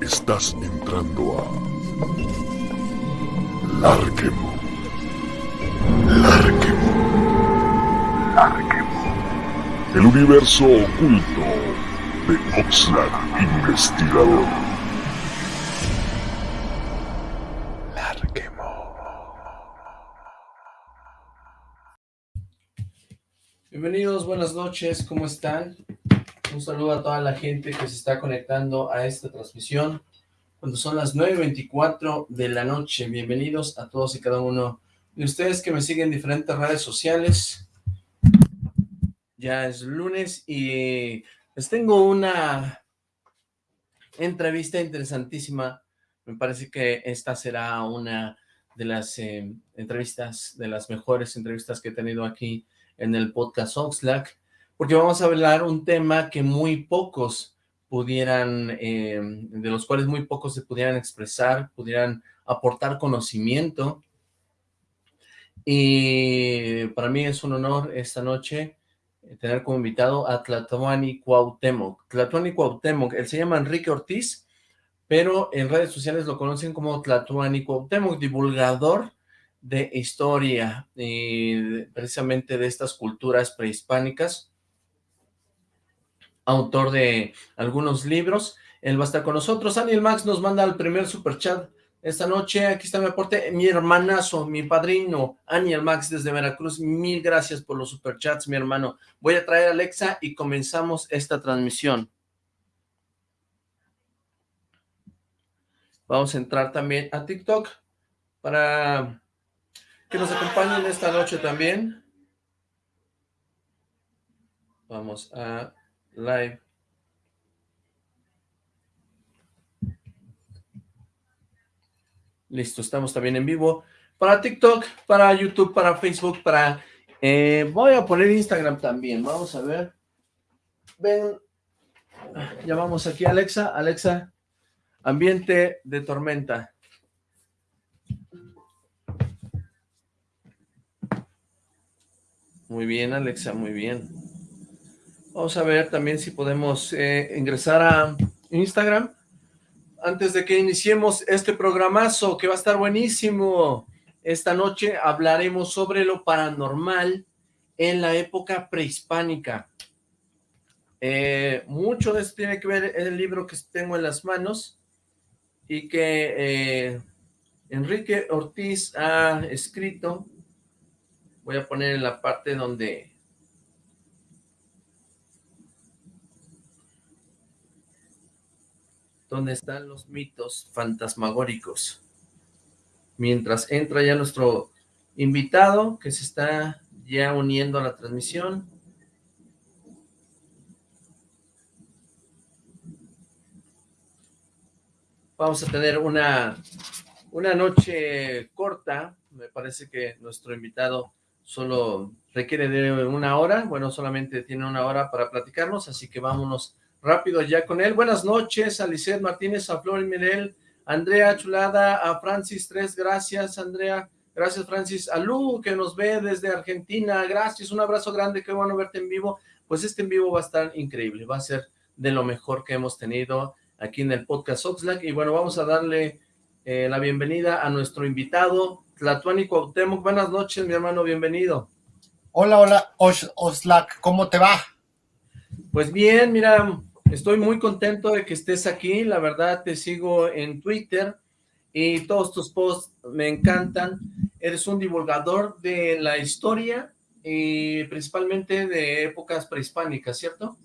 Estás entrando a Larquemo. Larquemo. Larquemo. El universo oculto de Oxlack Investigador. Larquemo. Bienvenidos, buenas noches, ¿cómo están? Un saludo a toda la gente que se está conectando a esta transmisión cuando son las 9.24 de la noche. Bienvenidos a todos y cada uno de ustedes que me siguen en diferentes redes sociales. Ya es lunes y les tengo una entrevista interesantísima. Me parece que esta será una de las eh, entrevistas, de las mejores entrevistas que he tenido aquí en el podcast Oxlack porque vamos a hablar un tema que muy pocos pudieran, eh, de los cuales muy pocos se pudieran expresar, pudieran aportar conocimiento. Y para mí es un honor esta noche eh, tener como invitado a Tlatuani Cuauhtémoc. Tlatuani Cuauhtémoc, él se llama Enrique Ortiz, pero en redes sociales lo conocen como Tlatuani Cuauhtémoc, divulgador de historia, y precisamente de estas culturas prehispánicas, autor de algunos libros. Él va a estar con nosotros. Daniel Max nos manda el primer super chat esta noche. Aquí está mi aporte. Mi hermanazo, mi padrino, Aniel Max desde Veracruz. Mil gracias por los superchats, mi hermano. Voy a traer a Alexa y comenzamos esta transmisión. Vamos a entrar también a TikTok para que nos acompañen esta noche también. Vamos a live. Listo, estamos también en vivo para TikTok, para YouTube, para Facebook, para... Eh, voy a poner Instagram también, vamos a ver. Ven, ya vamos aquí, Alexa. Alexa, ambiente de tormenta. Muy bien, Alexa, muy bien. Vamos a ver también si podemos eh, ingresar a Instagram antes de que iniciemos este programazo que va a estar buenísimo. Esta noche hablaremos sobre lo paranormal en la época prehispánica. Eh, mucho de esto tiene que ver el libro que tengo en las manos y que eh, Enrique Ortiz ha escrito. Voy a poner en la parte donde donde están los mitos fantasmagóricos. Mientras entra ya nuestro invitado, que se está ya uniendo a la transmisión. Vamos a tener una, una noche corta, me parece que nuestro invitado solo requiere de una hora, bueno, solamente tiene una hora para platicarnos, así que vámonos rápido ya con él. Buenas noches a Lisset Martínez, a Flor Mirel, Andrea Chulada, a Francis Tres, gracias Andrea, gracias Francis, a Lu que nos ve desde Argentina, gracias, un abrazo grande, qué bueno verte en vivo, pues este en vivo va a estar increíble, va a ser de lo mejor que hemos tenido aquí en el podcast Oxlack, y bueno, vamos a darle eh, la bienvenida a nuestro invitado, Tlatuani Cuauhtémoc, buenas noches mi hermano, bienvenido. Hola, hola, Oxlack, ¿cómo te va? Pues bien, mira, Estoy muy contento de que estés aquí, la verdad te sigo en Twitter y todos tus posts me encantan. Eres un divulgador de la historia y principalmente de épocas prehispánicas, ¿cierto?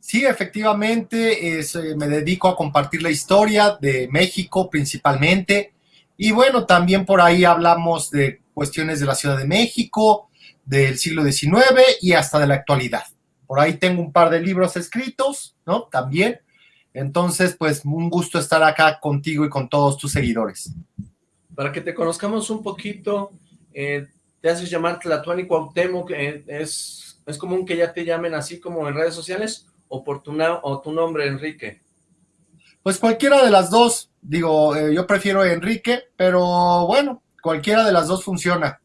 Sí, efectivamente, eh, me dedico a compartir la historia de México principalmente y bueno, también por ahí hablamos de cuestiones de la Ciudad de México, del siglo XIX y hasta de la actualidad. Por ahí tengo un par de libros escritos, ¿no? También. Entonces, pues, un gusto estar acá contigo y con todos tus seguidores. Para que te conozcamos un poquito, eh, te haces llamar Tlatuani Cuauhtémoc, que es, es común que ya te llamen así como en redes sociales, o por tu, o tu nombre, Enrique. Pues cualquiera de las dos, digo, eh, yo prefiero Enrique, pero bueno, cualquiera de las dos funciona.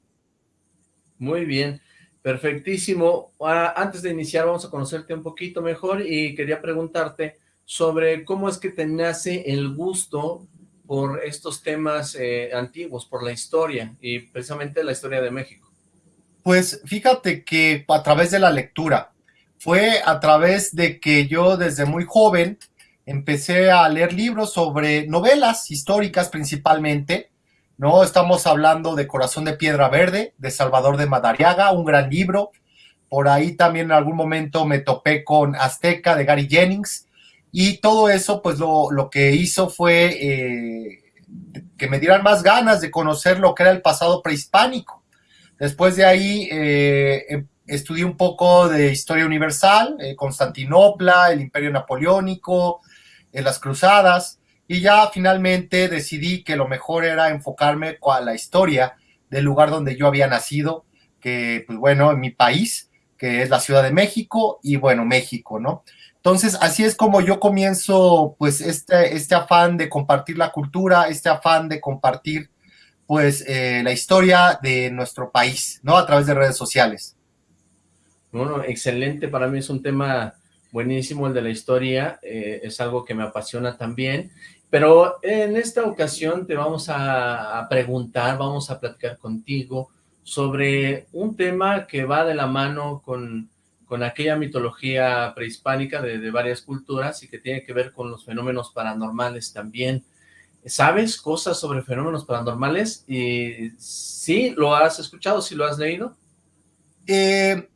Muy bien. Perfectísimo. Antes de iniciar vamos a conocerte un poquito mejor y quería preguntarte sobre cómo es que te nace el gusto por estos temas eh, antiguos, por la historia y precisamente la historia de México. Pues fíjate que a través de la lectura, fue a través de que yo desde muy joven empecé a leer libros sobre novelas históricas principalmente, ¿no? Estamos hablando de Corazón de Piedra Verde, de Salvador de Madariaga, un gran libro. Por ahí también en algún momento me topé con Azteca de Gary Jennings. Y todo eso, pues lo, que hizo fue eh, que me dieran más ganas de conocer lo que era el pasado prehispánico. Después de ahí eh, em, estudié un poco de historia universal, eh, Constantinopla, el Imperio Napoleónico, las Cruzadas y ya finalmente decidí que lo mejor era enfocarme a la historia del lugar donde yo había nacido, que pues bueno, en mi país, que es la Ciudad de México y bueno, México, ¿no? Entonces, así es como yo comienzo pues este, este afán de compartir la cultura, este afán de compartir pues eh, la historia de nuestro país, ¿no? A través de redes sociales. Bueno, excelente, para mí es un tema buenísimo el de la historia, eh, es algo que me apasiona también, pero en esta ocasión te vamos a, preguntar, vamos a platicar contigo sobre un tema que va de la mano con, con aquella mitología prehispánica de, de, varias culturas y que tiene que ver con los fenómenos paranormales también. ¿Sabes cosas sobre fenómenos paranormales? Y ¿Sí? ¿Lo has escuchado? ¿Sí lo has leído? Eh,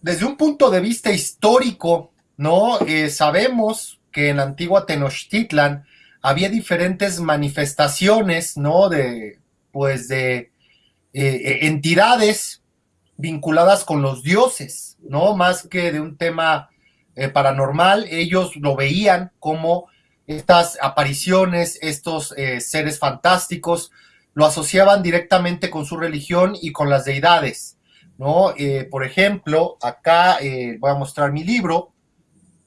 desde un punto de vista histórico, ¿no? Eh, sabemos que en la antigua Tenochtitlan había diferentes manifestaciones, ¿no? De, pues, de eh, eh, entidades vinculadas con los dioses, ¿no? Más que de un tema paranormal, ellos lo veían como estas apariciones, estos seres fantásticos, lo asociaban directamente con su religión y con las deidades, ¿no? por ejemplo, acá voy a mostrar mi libro,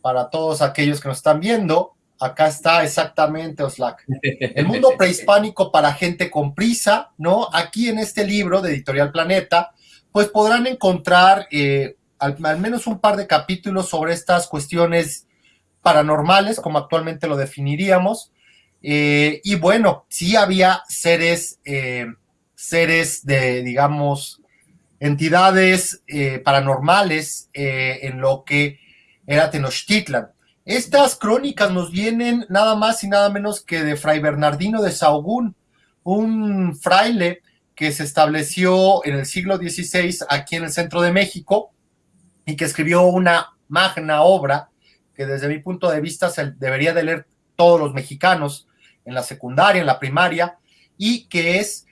para todos aquellos que nos están viendo. Acá está exactamente Oslac. El mundo prehispánico para gente con prisa, ¿no? Aquí en este libro de Editorial Planeta, pues podrán encontrar eh, al, menos un par de capítulos sobre estas cuestiones paranormales, como actualmente lo definiríamos. Eh, y bueno, sí había seres, eh, seres de, digamos, entidades paranormales en lo que era Tenochtitlan. Estas crónicas nos vienen nada más y nada menos que de Fray Bernardino de Sahagún, un fraile que se estableció en el siglo XVI aquí en el centro de México y que escribió una magna obra que desde mi punto de vista se debería de leer todos los mexicanos en la secundaria, en la primaria, y que es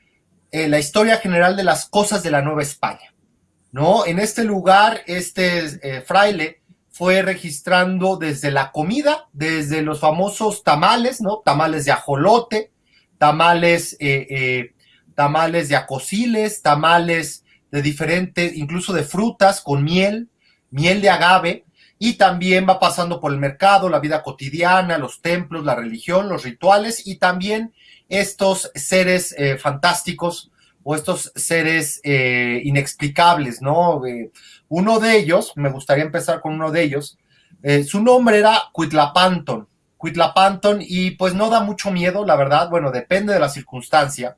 eh, la historia general de las cosas de la Nueva España. ¿no? En este lugar, este eh, fraile fue registrando desde la comida, desde los famosos tamales, ¿no? Tamales de ajolote, tamales, eh, eh, tamales de acosiles, tamales de diferentes, incluso de frutas con miel, miel de agave, y también va pasando por el mercado, la vida cotidiana, los templos, la religión, los rituales, y también estos seres eh, fantásticos o estos seres inexplicables, ¿no? Uno de ellos, me gustaría empezar con uno de ellos, eh, su nombre era Cuitlapanton. Cuitlapanton, y pues no da mucho miedo, la verdad, bueno, depende de la circunstancia.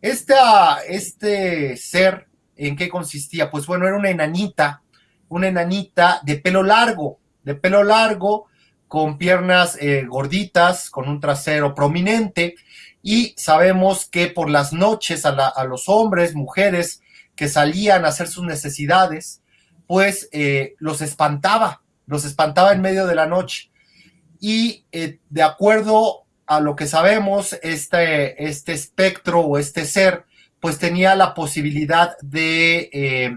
este ser, ¿en qué consistía? Pues bueno, era una enanita, una enanita de pelo largo, de pelo largo, con piernas eh, gorditas, con un trasero prominente, y sabemos que por las noches a los hombres, mujeres que salían a hacer sus necesidades, pues eh, los espantaba, los espantaba en medio de la noche. Y eh, de acuerdo a lo que sabemos, este, este espectro o este ser, pues tenía la posibilidad de, eh,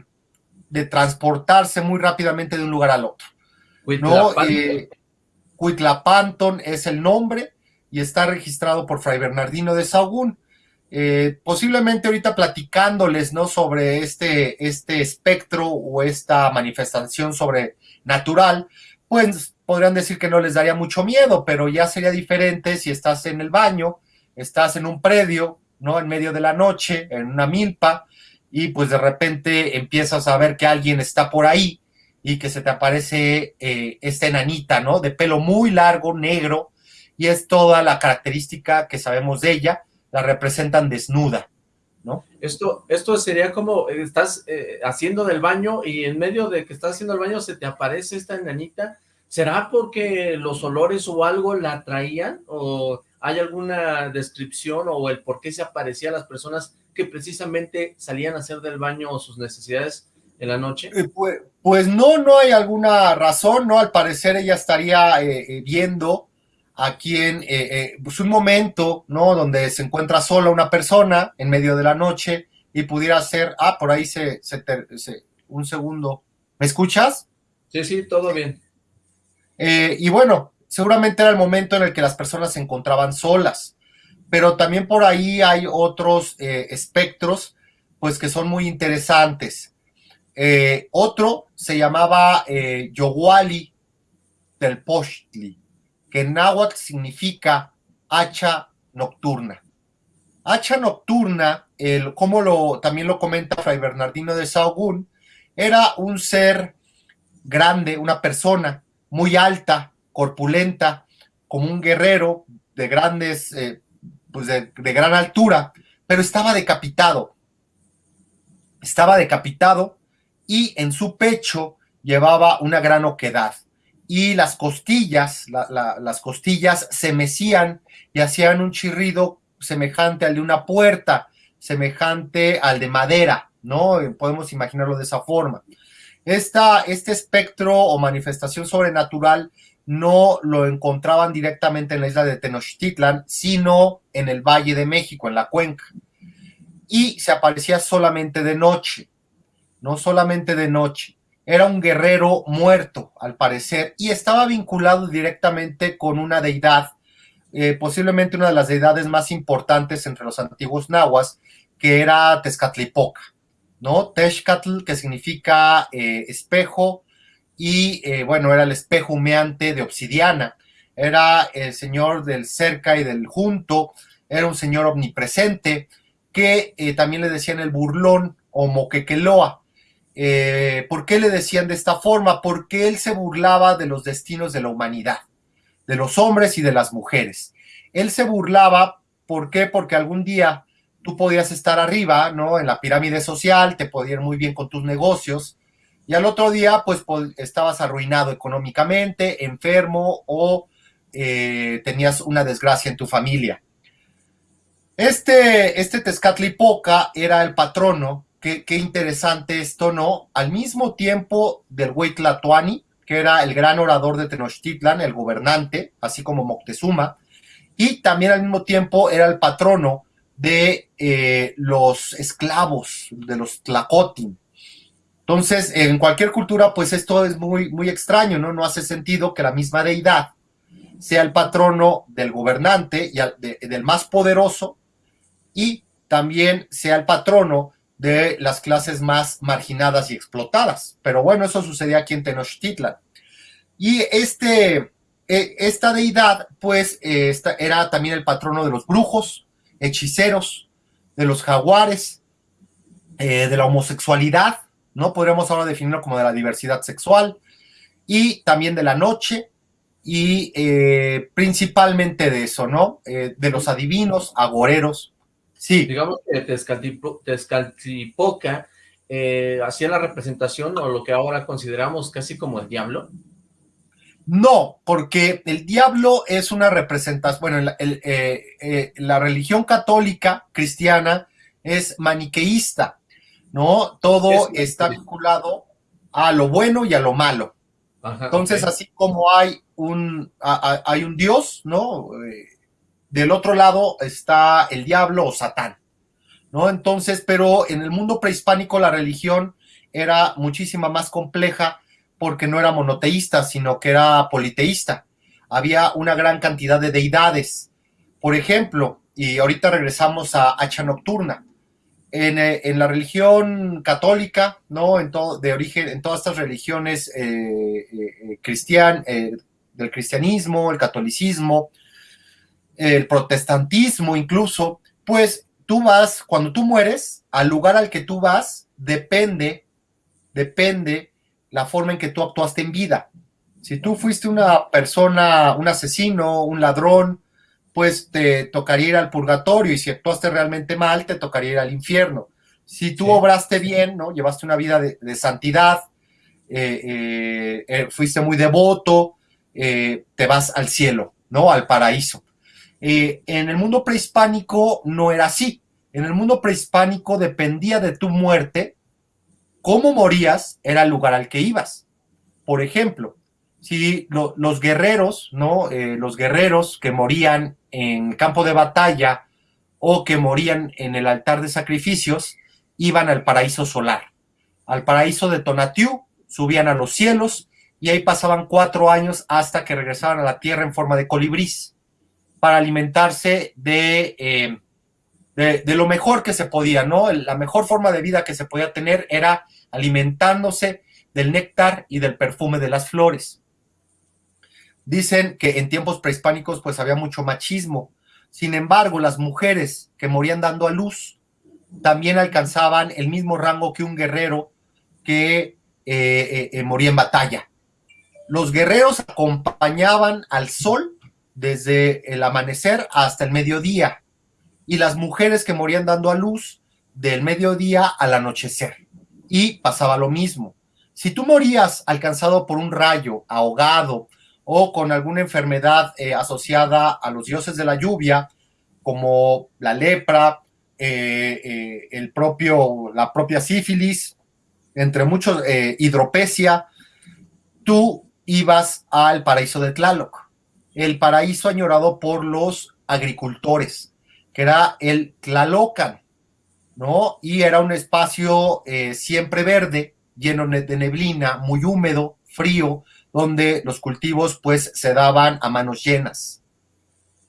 de transportarse muy rápidamente de un lugar al otro. ¿no? Cuitlapanton es el nombre y está registrado por Fray Bernardino de Sahagún. Eh, posiblemente ahorita platicándoles, ¿no? Sobre este, este espectro o esta manifestación sobrenatural, pues podrían decir que no les daría mucho miedo, pero ya sería diferente si estás en el baño, estás en un predio, ¿no? En medio de la noche, en una milpa, y pues de repente empiezas a ver que alguien está por ahí y que se te aparece eh, esta enanita, ¿no? De pelo muy largo, negro, y es toda la característica que sabemos de ella, la representan desnuda, ¿no? Esto, esto sería como, eh, estás eh, haciendo del baño y en medio de que estás haciendo el baño se te aparece esta enanita, ¿será porque los olores o algo la atraían? ¿O hay alguna descripción o el por qué se aparecía a las personas que precisamente salían a hacer del baño o sus necesidades en la noche? Eh, pues, pues, no, no hay alguna razón, ¿no? Al parecer ella estaría viendo a quien, eh, pues un momento, ¿no? Donde se encuentra sola una persona en medio de la noche y pudiera ser, ah, por ahí se, se, un segundo, ¿me escuchas? Sí, sí, todo bien. Eh, y bueno, seguramente era el momento en el que las personas se encontraban solas, pero también por ahí hay otros espectros, pues que son muy interesantes. otro se llamaba Yowali del Pochtli que en náhuatl significa hacha nocturna. Hacha nocturna, el, como lo, también lo comenta Fray Bernardino de Sahagún, era un ser grande, una persona muy alta, corpulenta, como un guerrero de grandes, eh, pues de, de gran altura, pero estaba decapitado. Estaba decapitado y en su pecho llevaba una gran oquedad y las costillas, las costillas se mecían y hacían un chirrido semejante al de una puerta, semejante al de madera, ¿no? Podemos imaginarlo de esa forma. Esta, este espectro o manifestación sobrenatural no lo encontraban directamente en la isla de Tenochtitlan, sino en el Valle de México, en la cuenca. Y se aparecía solamente de noche, no solamente de noche era un guerrero muerto, al parecer, y estaba vinculado directamente con una deidad, eh, posiblemente una de las deidades más importantes entre los antiguos nahuas, que era Tezcatlipoca, ¿no? Tezcatl, que significa eh, espejo, y eh, bueno, era el espejo humeante de obsidiana, era el señor del cerca y del junto, era un señor omnipresente, que también le decían el burlón o moquequeloa, eh, ¿Por qué le decían de esta forma? Porque él se burlaba de los destinos de la humanidad, de los hombres y de las mujeres. Él se burlaba, ¿por qué? Porque algún día tú podías estar arriba, ¿no? En la pirámide social, te podían ir muy bien con tus negocios, y al otro día, pues, estabas arruinado económicamente, enfermo o eh, tenías una desgracia en tu familia. Este, este Tezcatlipoca era el patrono qué, interesante esto, ¿no? Al mismo tiempo del güey que era el gran orador de Tenochtitlan, el gobernante, así como Moctezuma, y también al mismo tiempo era el patrono de eh, los esclavos, de los Tlacotin. Entonces, en cualquier cultura, pues esto es muy, muy extraño, ¿no? No hace sentido que la misma deidad sea el patrono del gobernante y del más poderoso y también sea el patrono de las clases más marginadas y explotadas. Pero bueno, eso sucedía aquí en Tenochtitlan. Y este, e, esta deidad, pues, eh, era también el patrono de los brujos, hechiceros, de los jaguares, eh, de la homosexualidad, ¿no? Podríamos ahora definirlo como de la diversidad sexual, y también de la noche, y eh, principalmente de eso, ¿no? de los adivinos, agoreros, Sí. Digamos que Tezcatlipoca eh, hacía la representación o lo que ahora consideramos casi como el diablo. No, porque el diablo es una representación, bueno, eh, eh, la religión católica cristiana es maniqueísta, ¿no? Todo está vinculado a lo bueno y a lo malo. Entonces, así como hay un, hay un Dios, ¿no? Del otro lado está el diablo o Satán, ¿no? Entonces, pero en el mundo prehispánico la religión era muchísima más compleja porque no era monoteísta, sino que era politeísta. Había una gran cantidad de deidades. Por ejemplo, y ahorita regresamos a Hacha Nocturna. En, eh, la religión católica, ¿no? En todo, de origen, en todas estas religiones eh, eh, cristian, del cristianismo, el catolicismo, el protestantismo incluso, pues tú vas, cuando tú mueres, al lugar al que tú vas, depende, depende la forma en que tú actuaste en vida. Si tú fuiste una persona, un asesino, un ladrón, pues te tocaría ir al purgatorio y si actuaste realmente mal, te tocaría ir al infierno. Si tú obraste bien, ¿no? Llevaste una vida de, santidad, eh, eh, eh, fuiste muy devoto, te vas al cielo, ¿no? Al paraíso. En el mundo prehispánico no era así. En el mundo prehispánico dependía de tu muerte, cómo morías era el lugar al que ibas. Por ejemplo, si los guerreros, ¿no? los guerreros que morían en campo de batalla o que morían en el altar de sacrificios, iban al paraíso solar, al paraíso de Tonatiuh, subían a los cielos y ahí pasaban cuatro años hasta que regresaban a la tierra en forma de colibrís para alimentarse de, eh, de, lo mejor que se podía, ¿no? La mejor forma de vida que se podía tener era alimentándose del néctar y del perfume de las flores. Dicen que en tiempos prehispánicos pues había mucho machismo. Sin embargo, las mujeres que morían dando a luz también alcanzaban el mismo rango que un guerrero que eh, eh, moría en batalla. Los guerreros acompañaban al sol desde el amanecer hasta el mediodía y las mujeres que morían dando a luz del mediodía al anochecer. Y pasaba lo mismo. Si tú morías alcanzado por un rayo, ahogado o con alguna enfermedad asociada a los dioses de la lluvia, como la lepra, eh, eh, el propio, la propia sífilis, entre muchos, eh, hidropesia, tú ibas al paraíso de Tlaloc, el paraíso añorado por los agricultores, que era el Tlalocan, ¿no? Y era un espacio siempre verde, lleno de neblina, muy húmedo, frío, donde los cultivos pues se daban a manos llenas.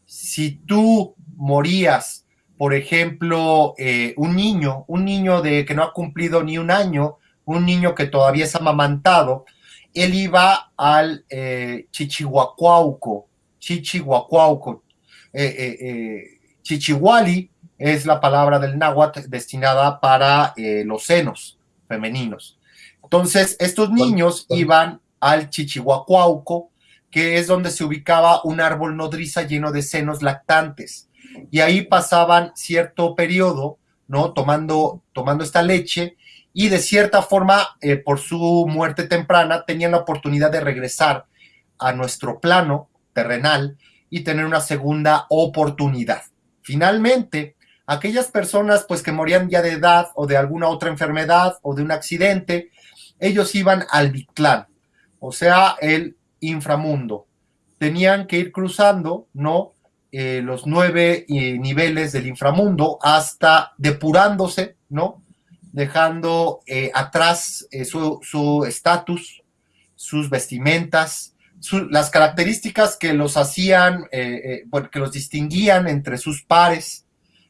Si tú morías por ejemplo, eh, un niño, un niño de que no ha cumplido ni un año, un niño que todavía es amamantado, él iba al eh, Chichihuacuauco, Chichihuacuauco, eh, eh, Chichihuali es la palabra del náhuatl destinada para los senos femeninos. Entonces, estos niños iban al Chichihuacuauco, que es donde se ubicaba un árbol nodriza lleno de senos lactantes y ahí pasaban cierto periodo, ¿no? Tomando, tomando esta leche y de cierta forma, eh, por su muerte temprana, tenían la oportunidad de regresar a nuestro plano terrenal y tener una segunda oportunidad. Finalmente, aquellas personas pues que morían ya de edad o de alguna otra enfermedad o de un accidente, ellos iban al Bictlán, o sea, el inframundo. Tenían que ir cruzando, ¿no? Eh, los nueve eh, niveles del inframundo hasta depurándose, ¿no? Dejando eh, atrás su estatus, sus vestimentas, las características que los hacían, bueno, que los distinguían entre sus pares,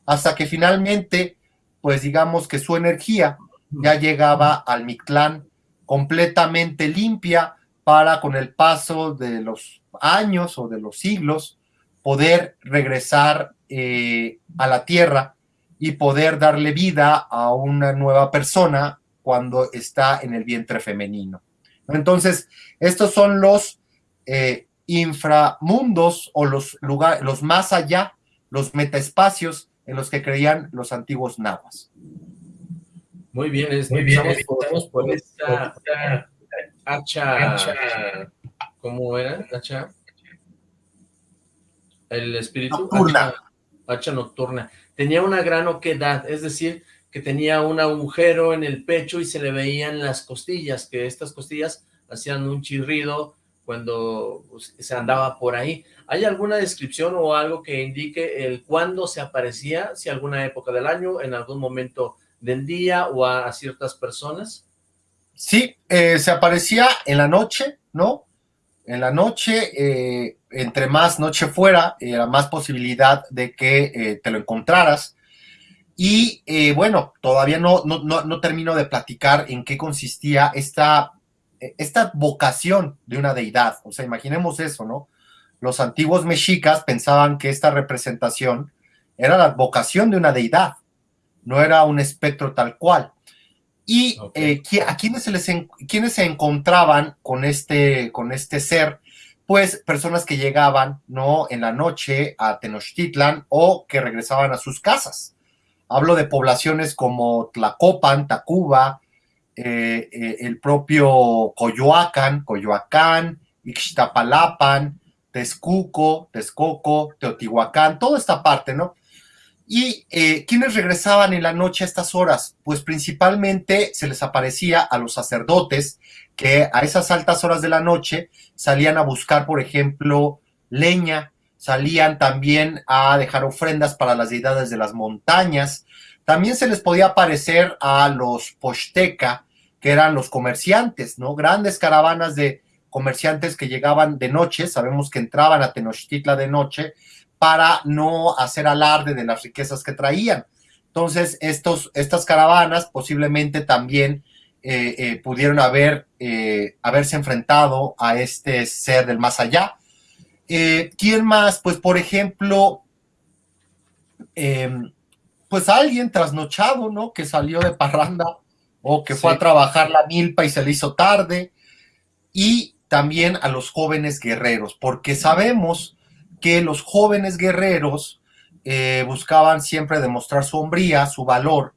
hasta que finalmente, pues digamos que su energía ya llegaba al Mictlán completamente limpia para con el paso de los años o de los siglos, poder regresar eh, a la tierra y poder darle vida a una nueva persona cuando está en el vientre femenino. Entonces, estos son los eh, inframundos o los lugares, los más allá, los metaespacios en los que creían los antiguos nahuas. Muy bien, Muy bien estamos, por, esta, hacha, ¿cómo era? Hacha el espíritu nocturna. Hacha, nocturna. Tenía una gran oquedad, es decir, que tenía un agujero en el pecho y se le veían las costillas, que estas costillas hacían un chirrido cuando pues, se andaba por ahí. ¿Hay alguna descripción o algo que indique el cuándo se aparecía, si alguna época del año, en algún momento del día o a, ciertas personas? Sí, eh, se aparecía en la noche, ¿no? En la noche, eh, entre más noche fuera, era más posibilidad de que eh, te lo encontraras. Y bueno, todavía no, no, no, termino de platicar en qué consistía esta, esta vocación de una deidad. O sea, imaginemos eso, ¿no? Los antiguos mexicas pensaban que esta representación era la vocación de una deidad. no era un espectro tal cual. Y eh, a quienes se les quienes se encontraban con este, con este ser, pues personas que llegaban, ¿no? En la noche a Tenochtitlan o que regresaban a sus casas. Hablo de poblaciones como Tlacopan, Tacuba, eh, eh, el propio Coyoacán, Coyoacán, Ixtapalapan, Texcuco, Texcoco, Teotihuacán, toda esta parte, ¿no? ¿Y eh, quiénes regresaban en la noche a estas horas? Pues principalmente se les aparecía a los sacerdotes que a esas altas horas de la noche salían a buscar, por ejemplo, leña, salían también a dejar ofrendas para las deidades de las montañas. También se les podía aparecer a los posteca, que eran los comerciantes, ¿no? Grandes caravanas de comerciantes que llegaban de noche, sabemos que entraban a Tenochtitlan de noche, para no hacer alarde de las riquezas que traían. Entonces, estos, estas caravanas posiblemente también eh, eh, pudieron haber, eh, haberse enfrentado a este ser del más allá. ¿Quién más? Pues, por ejemplo, em, pues alguien trasnochado, ¿no? Que salió de parranda o que fue a trabajar la milpa y se le hizo tarde. Y también a los jóvenes guerreros, porque sabemos que los jóvenes guerreros eh, buscaban siempre demostrar su hombría, su valor,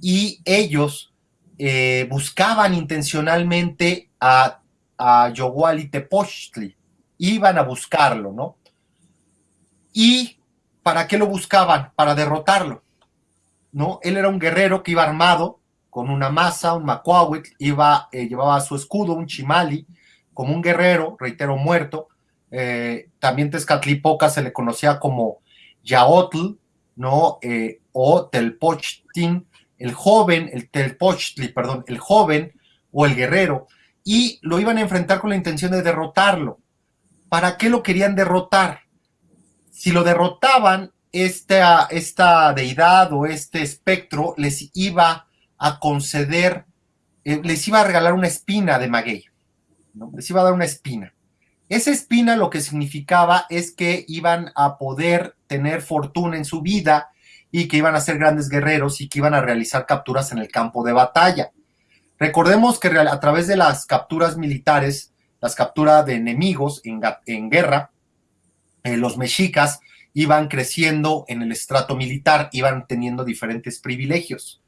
y ellos eh, buscaban intencionalmente a, a Yoguali Tepochtli, iban a buscarlo, ¿no? ¿Y para qué lo buscaban? Para derrotarlo, ¿no? Él era un guerrero que iba armado con una masa, un macuahuitl, iba, eh, llevaba su escudo, un chimali, como un guerrero, reitero, muerto, eh, también Tezcatlipoca se le conocía como Yaotl, ¿no? Eh, o Telpochtin, el joven, el Telpochtli, perdón, el joven o el guerrero, y lo iban a enfrentar con la intención de derrotarlo. ¿Para qué lo querían derrotar? Si lo derrotaban, esta, esta deidad o este espectro les iba a conceder, eh, les iba a regalar una espina de maguey, ¿no? les iba a dar una espina. Esa espina lo que significaba es que iban a poder tener fortuna en su vida y que iban a ser grandes guerreros y que iban a realizar capturas en el campo de batalla. Recordemos que a través de las capturas militares, las capturas de enemigos en, guerra, eh, los mexicas iban creciendo en el estrato militar, iban teniendo diferentes privilegios.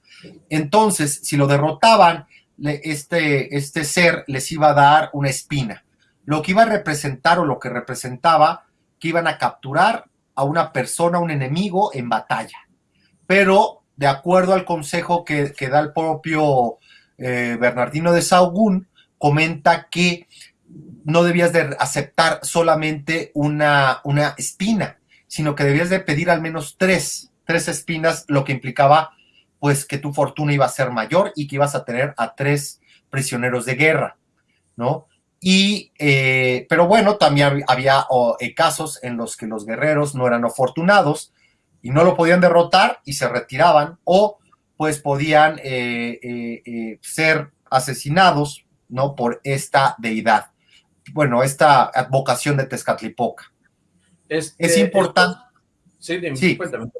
Entonces, si lo derrotaban, este, este ser les iba a dar una espina lo que iba a representar o lo que representaba que iban a capturar a una persona, un enemigo en batalla. Pero de acuerdo al consejo que, da el propio eh, Bernardino de Saugún, comenta que no debías de aceptar solamente una, una espina, sino que debías de pedir al menos tres, tres espinas, lo que implicaba pues que tu fortuna iba a ser mayor y que ibas a tener a tres prisioneros de guerra, ¿no? Y, eh, pero bueno, también había eh, casos en los que los guerreros no eran afortunados y no lo podían derrotar y se retiraban o pues podían eh, ser asesinados, ¿no? Por esta deidad. Bueno, esta advocación de Tezcatlipoca. Es este, importante. sí, sí. Cuéntame.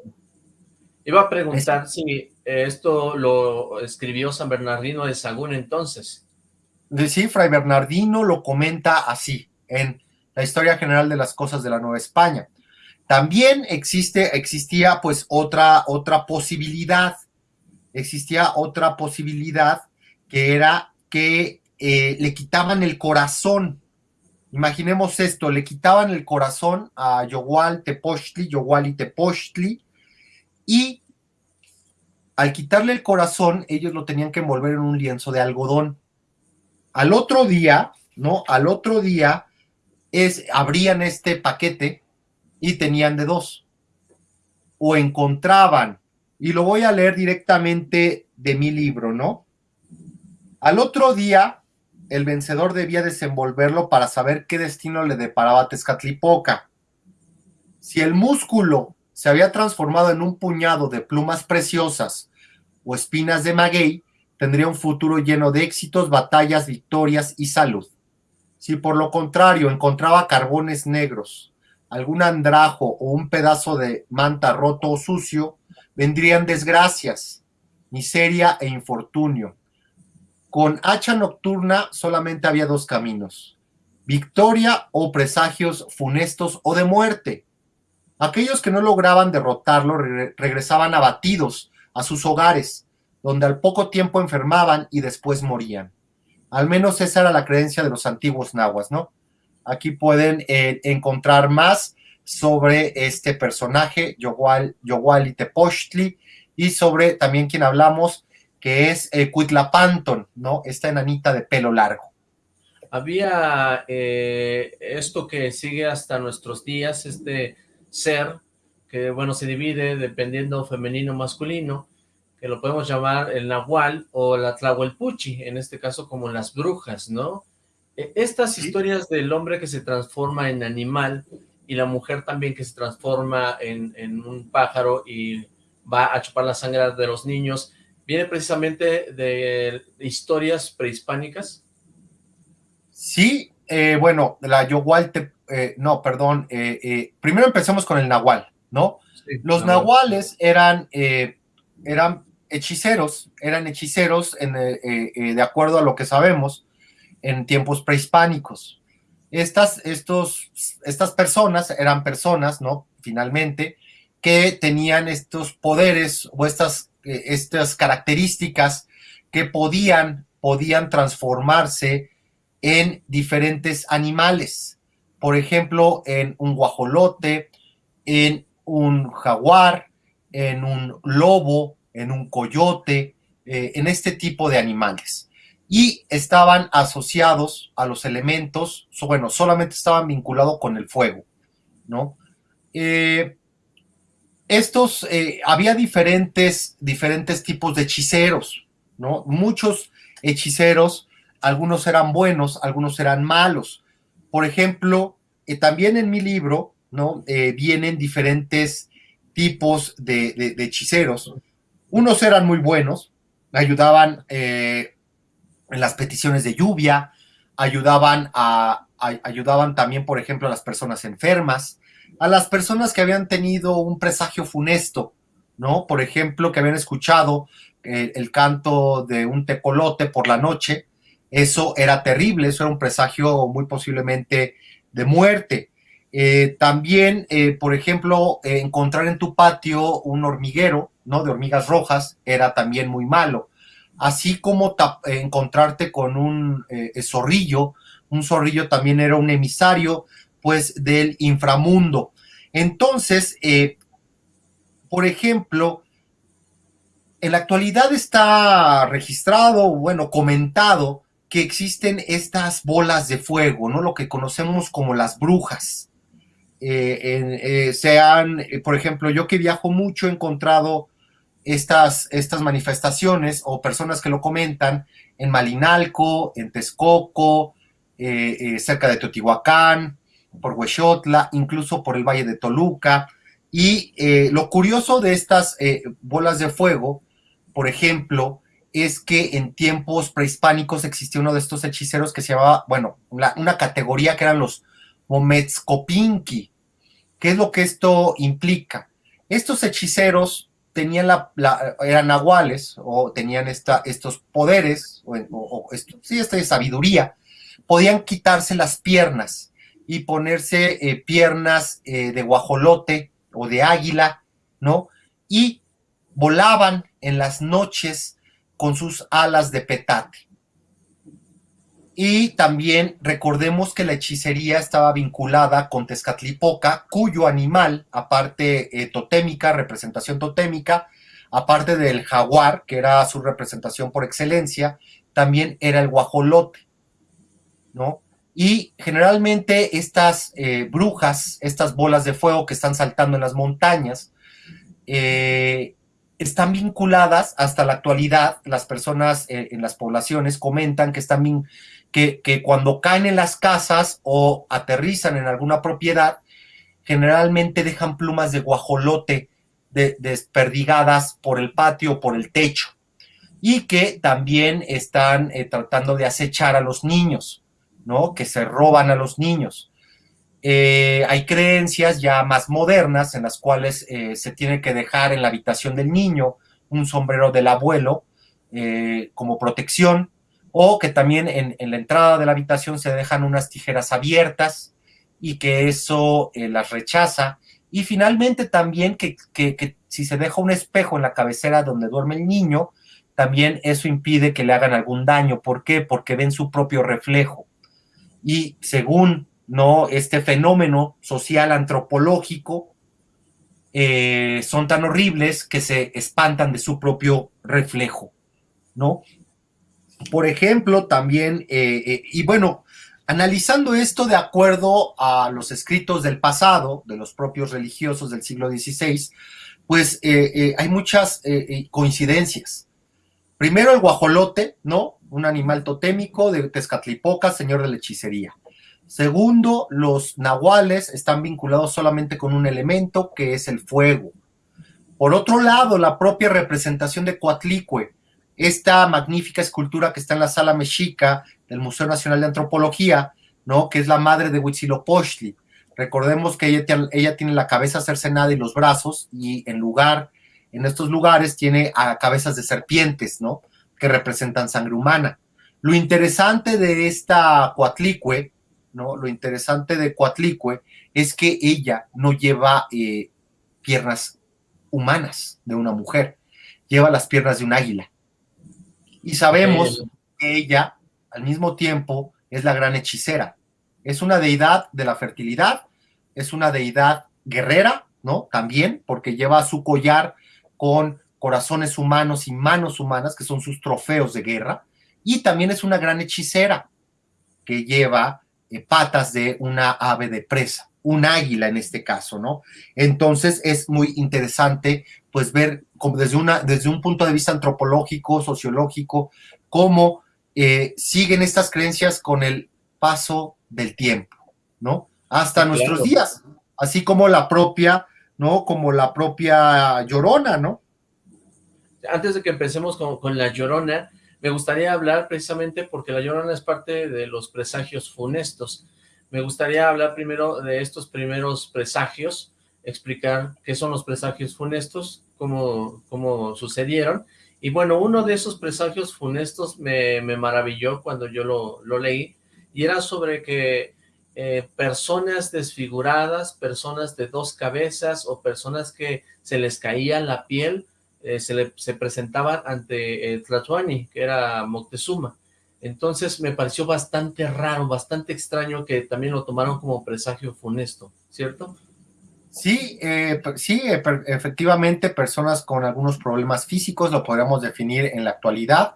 Iba a preguntar si esto lo escribió San Bernardino de Sagún entonces sí, Fray Bernardino lo comenta así en la historia general de las cosas de la Nueva España. También existe, existía pues otra, otra posibilidad, existía otra posibilidad que era que eh, le quitaban el corazón. Imaginemos esto, le quitaban el corazón a Yogual Tepochtli, Yogual y Tepochtli, y al quitarle el corazón, ellos lo tenían que envolver en un lienzo de algodón. Al otro día, ¿no? Al otro día es, abrían este paquete y tenían de dos. O encontraban, y lo voy a leer directamente de mi libro, ¿no? Al otro día, el vencedor debía desenvolverlo para saber qué destino le deparaba a Tezcatlipoca. Si el músculo se había transformado en un puñado de plumas preciosas o espinas de maguey, tendría un futuro lleno de éxitos, batallas, victorias y salud. Si por lo contrario encontraba carbones negros, algún andrajo o un pedazo de manta roto o sucio, vendrían desgracias, miseria e infortunio. Con hacha nocturna solamente había dos caminos, victoria o presagios funestos o de muerte. Aquellos que no lograban derrotarlo regresaban abatidos a sus hogares, donde al poco tiempo enfermaban y después morían. Al menos esa era la creencia de los antiguos nahuas, ¿no? Aquí pueden eh, encontrar más sobre este personaje, Yogual, y Tepochtli, y sobre también quien hablamos, que es eh, Cuitlapanton, ¿no? Esta enanita de pelo largo. Había eh, esto que sigue hasta nuestros días, este ser, que bueno, se divide dependiendo femenino o masculino, que lo podemos llamar el Nahual o la Tlahuelpuchi, en este caso como las brujas, ¿no? E, estas historias del hombre que se transforma en animal y la mujer también que se transforma en, un pájaro y va a chupar la sangre de los niños, ¿viene precisamente de historias prehispánicas? Sí, eh, bueno, la Yogual, eh, no, perdón, eh, primero empecemos con el Nahual, ¿no? los Nahuales eran, eran hechiceros, eran hechiceros en, de acuerdo a lo que sabemos en tiempos prehispánicos estas, estos, estas personas eran personas, ¿no? Finalmente, que tenían estos poderes o estas, eh, estas características que podían, podían transformarse en diferentes animales. Por ejemplo, en un guajolote, en un jaguar, en un lobo, en un coyote, eh, en este tipo de animales y estaban asociados a los elementos, bueno, solamente estaban vinculados con el fuego, ¿no? Eh, estos, eh, había diferentes, diferentes tipos de hechiceros, ¿no? Muchos hechiceros, algunos eran buenos, algunos eran malos. Por ejemplo, eh, también en mi libro, ¿no? vienen diferentes tipos de, hechiceros. Unos eran muy buenos, ayudaban en las peticiones de lluvia, ayudaban, a, ayudaban también, por ejemplo, a las personas enfermas, a las personas que habían tenido un presagio funesto, ¿no? Por ejemplo, que habían escuchado eh, el canto de un tecolote por la noche, eso era terrible, eso era un presagio muy posiblemente de muerte. Eh, también, eh, por ejemplo, encontrar en tu patio un hormiguero, ¿no? De hormigas rojas, era también muy malo así como encontrarte con un zorrillo, un zorrillo también era un emisario, pues, del inframundo. Entonces, eh, por ejemplo, en la actualidad está registrado, bueno, comentado que existen estas bolas de fuego, ¿no? Lo que conocemos como las brujas. Eh, sean, por ejemplo, yo que viajo mucho he encontrado estas, estas manifestaciones o personas que lo comentan en Malinalco, en Texcoco, eh, eh, cerca de Teotihuacán, por Huexotla, incluso por el Valle de Toluca. Y eh, lo curioso de estas bolas de fuego, por ejemplo, es que en tiempos prehispánicos existía uno de estos hechiceros que se llamaba, bueno, una categoría que eran los Mometzcopinqui. ¿Qué es lo que esto implica? Estos hechiceros tenían la, eran nahuales o tenían esta, estos poderes, o, sí, esta sabiduría, podían quitarse las piernas y ponerse eh, piernas eh, de guajolote o de águila, ¿no? Y volaban en las noches con sus alas de petate. Y también recordemos que la hechicería estaba vinculada con Tezcatlipoca, cuyo animal, aparte eh, totémica, representación totémica, aparte del jaguar, que era su representación por excelencia, también era el guajolote, ¿no? Y generalmente estas eh, brujas, estas bolas de fuego que están saltando en las montañas, eh, están vinculadas hasta la actualidad, las personas en las poblaciones comentan que están que, cuando caen en las casas o aterrizan en alguna propiedad, generalmente dejan plumas de guajolote desperdigadas por el patio por el techo. Y que también están eh, tratando de acechar a los niños, ¿no? Que se roban a los niños. eh, hay creencias ya más modernas en las cuales eh, se tiene que dejar en la habitación del niño un sombrero del abuelo eh, como protección, o que también en, la entrada de la habitación se dejan unas tijeras abiertas y que eso las rechaza. Y finalmente también que, que si se deja un espejo en la cabecera donde duerme el niño, también eso impide que le hagan algún daño. ¿Por qué? Porque ven su propio reflejo. Y según ¿no? Este fenómeno social antropológico eh, son tan horribles que se espantan de su propio reflejo, ¿no? Por ejemplo, también, eh, eh, y bueno, analizando esto de acuerdo a los escritos del pasado, de los propios religiosos del siglo XVI, pues hay muchas coincidencias. Primero el guajolote, ¿no? Un animal totémico de Tezcatlipoca, señor de la hechicería. Segundo, los nahuales están vinculados solamente con un elemento que es el fuego. Por otro lado, la propia representación de Coatlicue, esta magnífica escultura que está en la sala mexica del Museo Nacional de Antropología, ¿no? que es la madre de Huitzilopochtli. Recordemos que ella, tiene la cabeza cercenada y los brazos, y en lugar, en estos lugares, tiene cabezas de serpientes, ¿no? Que representan sangre humana. Lo interesante de esta Coatlicue ¿no? Lo interesante de Coatlicue es que ella no lleva eh, piernas humanas de una mujer, lleva las piernas de un águila. Y sabemos que ella, al mismo tiempo, es la gran hechicera. Es una deidad de la fertilidad, es una deidad guerrera, ¿no? También, porque lleva su collar con corazones humanos y manos humanas, que son sus trofeos de guerra, y también es una gran hechicera, que lleva eh, patas de una ave de presa, un águila en este caso, ¿no? Entonces es muy interesante pues ver como desde, una, desde un punto de vista antropológico, sociológico, cómo eh, siguen estas creencias con el paso del tiempo, ¿no? Hasta nuestros días, así como la propia, ¿no? Como la propia llorona, ¿no? Antes de que empecemos con, la llorona, me gustaría hablar precisamente porque la Llorona es parte de los presagios funestos. Me gustaría hablar primero de estos primeros presagios, explicar qué son los presagios funestos, cómo, cómo sucedieron. Y bueno, uno de esos presagios funestos me, maravilló cuando yo lo, leí, y era sobre que eh, personas desfiguradas, personas de dos cabezas o personas que se les caía la piel, eh, se, le, se presentaban ante eh, Tlatuani, que era Moctezuma. Entonces me pareció bastante raro, bastante extraño que también lo tomaron como presagio funesto, ¿cierto? Sí, eh, sí, efectivamente personas con algunos problemas físicos lo podríamos definir en la actualidad,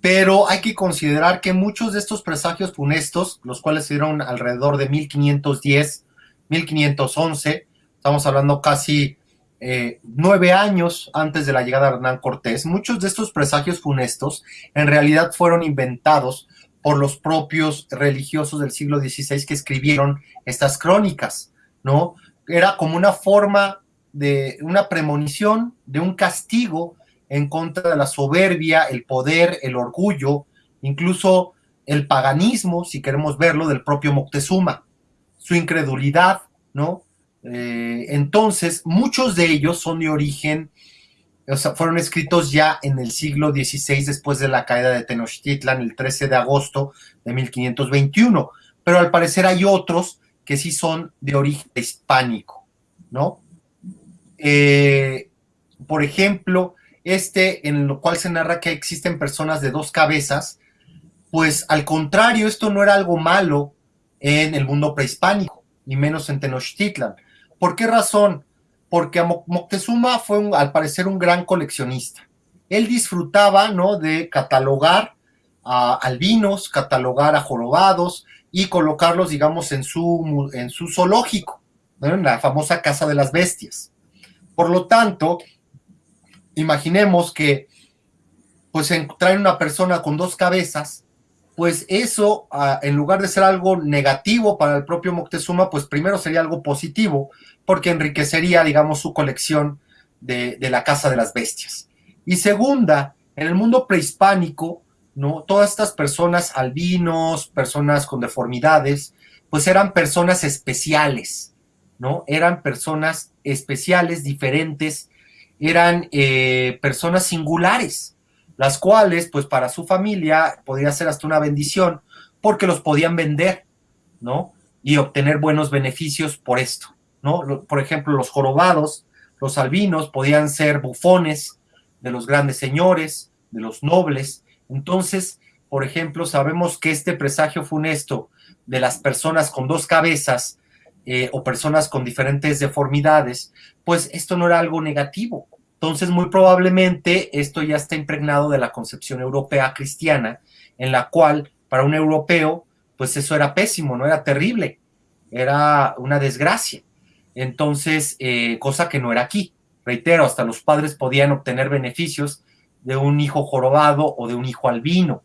pero hay que considerar que muchos de estos presagios funestos, los cuales se dieron alrededor de 1510, 1511, estamos hablando casi eh, nueve años antes de la llegada de Hernán Cortés, muchos de estos presagios funestos en realidad fueron inventados por los propios religiosos del siglo XVI que escribieron estas crónicas, ¿no? Era como una forma de una premonición, de un castigo en contra de la soberbia, el poder, el orgullo, incluso el paganismo, si queremos verlo, del propio Moctezuma, su incredulidad, ¿no? Eh, entonces, muchos de ellos son de origen, o sea, fueron escritos ya en el siglo XVI, después de la caída de Tenochtitlan, el 13 de agosto de 1521. Pero al parecer hay otros que sí son de origen hispánico, ¿no? Eh, por ejemplo, este en lo cual se narra que existen personas de dos cabezas, pues al contrario, esto no era algo malo en el mundo prehispánico, ni menos en Tenochtitlan. ¿Por qué razón? Porque Moctezuma fue, al parecer, un gran coleccionista. Él disfrutaba, ¿no?, de catalogar a albinos, catalogar a jorobados y colocarlos, digamos, en su, en su zoológico, en la famosa Casa de las Bestias. Por lo tanto, imaginemos que, pues, traen una persona con dos cabezas, pues eso, ah, en lugar de ser algo negativo para el propio Moctezuma, pues primero sería algo positivo, porque enriquecería, digamos, su colección de, la Casa de las Bestias. Y segunda, en el mundo prehispánico, ¿no? Todas estas personas albinos, personas con deformidades, pues eran personas especiales, ¿no? Eran personas especiales, diferentes, eran eh, personas singulares, las cuales, pues para su familia, podría ser hasta una bendición, porque los podían vender, ¿no? Y obtener buenos beneficios por esto, ¿no? Por ejemplo, los jorobados, los albinos podían ser bufones de los grandes señores, de los nobles. Entonces, por ejemplo, sabemos que este presagio funesto de las personas con dos cabezas eh, o personas con diferentes deformidades, pues esto no era algo negativo. Entonces, muy probablemente esto ya está impregnado de la concepción europea cristiana, en la cual para un europeo, pues eso era pésimo, no era terrible, era una desgracia. Entonces, eh, cosa que no era aquí. Reitero, hasta los padres podían obtener beneficios de un hijo jorobado o de un hijo albino.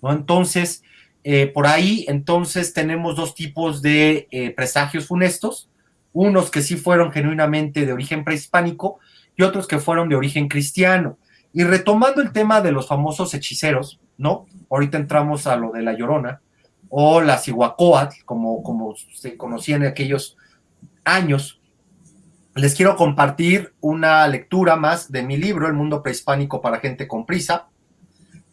¿no? Entonces, eh, por ahí, entonces, tenemos dos tipos de eh, presagios funestos, unos que sí fueron genuinamente de origen prehispánico y otros que fueron de origen cristiano. Y retomando el tema de los famosos hechiceros, ¿no? Ahorita entramos a lo de la Llorona, o la Cihuacóatl, como, como se conocía en aquellos años. Les quiero compartir una lectura más de mi libro, El mundo prehispánico para gente con prisa,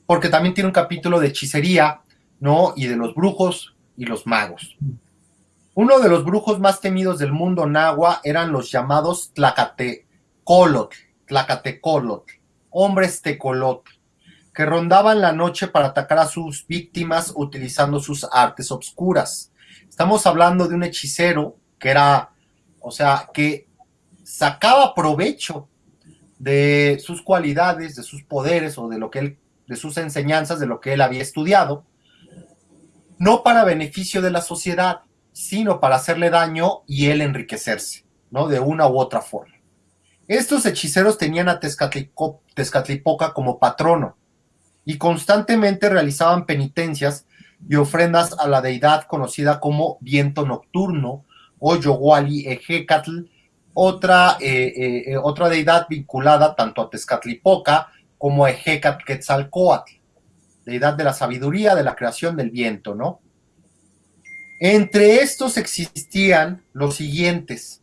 porque también tiene un capítulo de hechicería, ¿no? Y de los brujos y los magos. Uno de los brujos más temidos del mundo nahua eran los llamados Tlacatecolotl, Tlacatecolotl, hombres tecolotl, que rondaban la noche para atacar a sus víctimas utilizando sus artes obscuras. Estamos hablando de un hechicero que era, o sea, que sacaba provecho de sus cualidades, de sus poderes o de lo que él, de sus enseñanzas, de lo que él había estudiado, no para beneficio de la sociedad, sino para hacerle daño y él enriquecerse, ¿no? De una u otra forma. Estos hechiceros tenían a Tezcatlipoca como patrono y constantemente realizaban penitencias y ofrendas a la deidad conocida como viento nocturno o Yoguali Ejecatl, otra, eh, eh, eh, otra deidad vinculada tanto a Tezcatlipoca como a Ejecatl Quetzalcoatl, deidad de la sabiduría, de la creación del viento, ¿no? Entre estos existían los siguientes,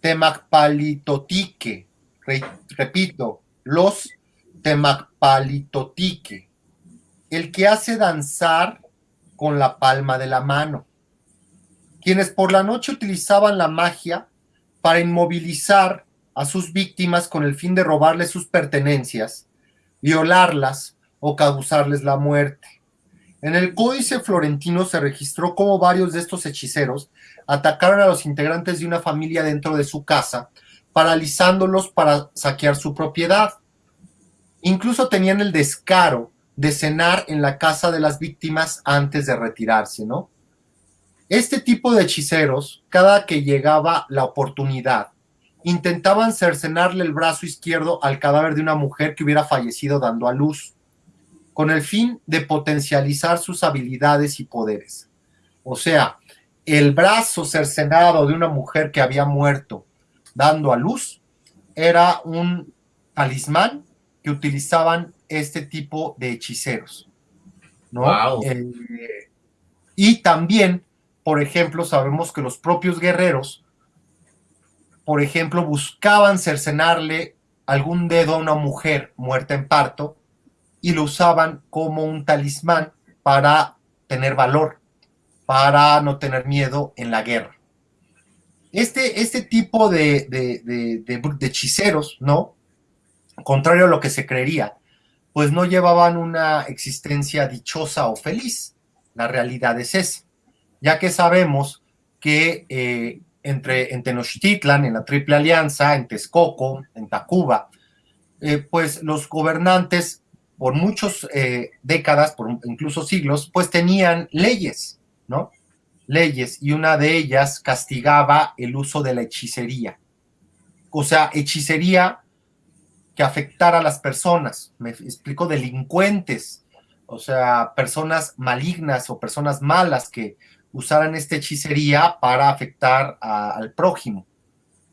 Temacpalitotique, repito, los Temacpalitotique, el que hace danzar con la palma de la mano, quienes por la noche utilizaban la magia para inmovilizar a sus víctimas con el fin de robarles sus pertenencias, violarlas o causarles la muerte. En el Códice Florentino se registró cómo varios de estos hechiceros atacaron a los integrantes de una familia dentro de su casa, paralizándolos para saquear su propiedad. Incluso tenían el descaro de cenar en la casa de las víctimas antes de retirarse, ¿no? Este tipo de hechiceros, cada que llegaba la oportunidad, intentaban cercenarle el brazo izquierdo al cadáver de una mujer que hubiera fallecido dando a luz con el fin de potencializar sus habilidades y poderes. O sea, el brazo cercenado de una mujer que había muerto dando a luz era un talismán que utilizaban este tipo de hechiceros. ¿no? Eh, y también, por ejemplo, sabemos que los propios guerreros, por ejemplo, buscaban cercenarle algún dedo a una mujer muerta en parto y lo usaban como un talismán para tener valor, para no tener miedo en la guerra. Este, este tipo de, de, hechiceros, ¿no? Contrario a lo que se creería, pues no llevaban una existencia dichosa o feliz. La realidad es esa, ya que sabemos que eh, entre, en Tenochtitlan, en la Triple Alianza, en Texcoco, en Tacuba, eh, pues los gobernantes por muchas eh, décadas, por incluso siglos, pues tenían leyes, ¿no? Leyes, y una de ellas castigaba el uso de la hechicería. O sea, hechicería que afectara a las personas, me explico, delincuentes, o sea, personas malignas o personas malas que usaran esta hechicería para afectar al prójimo,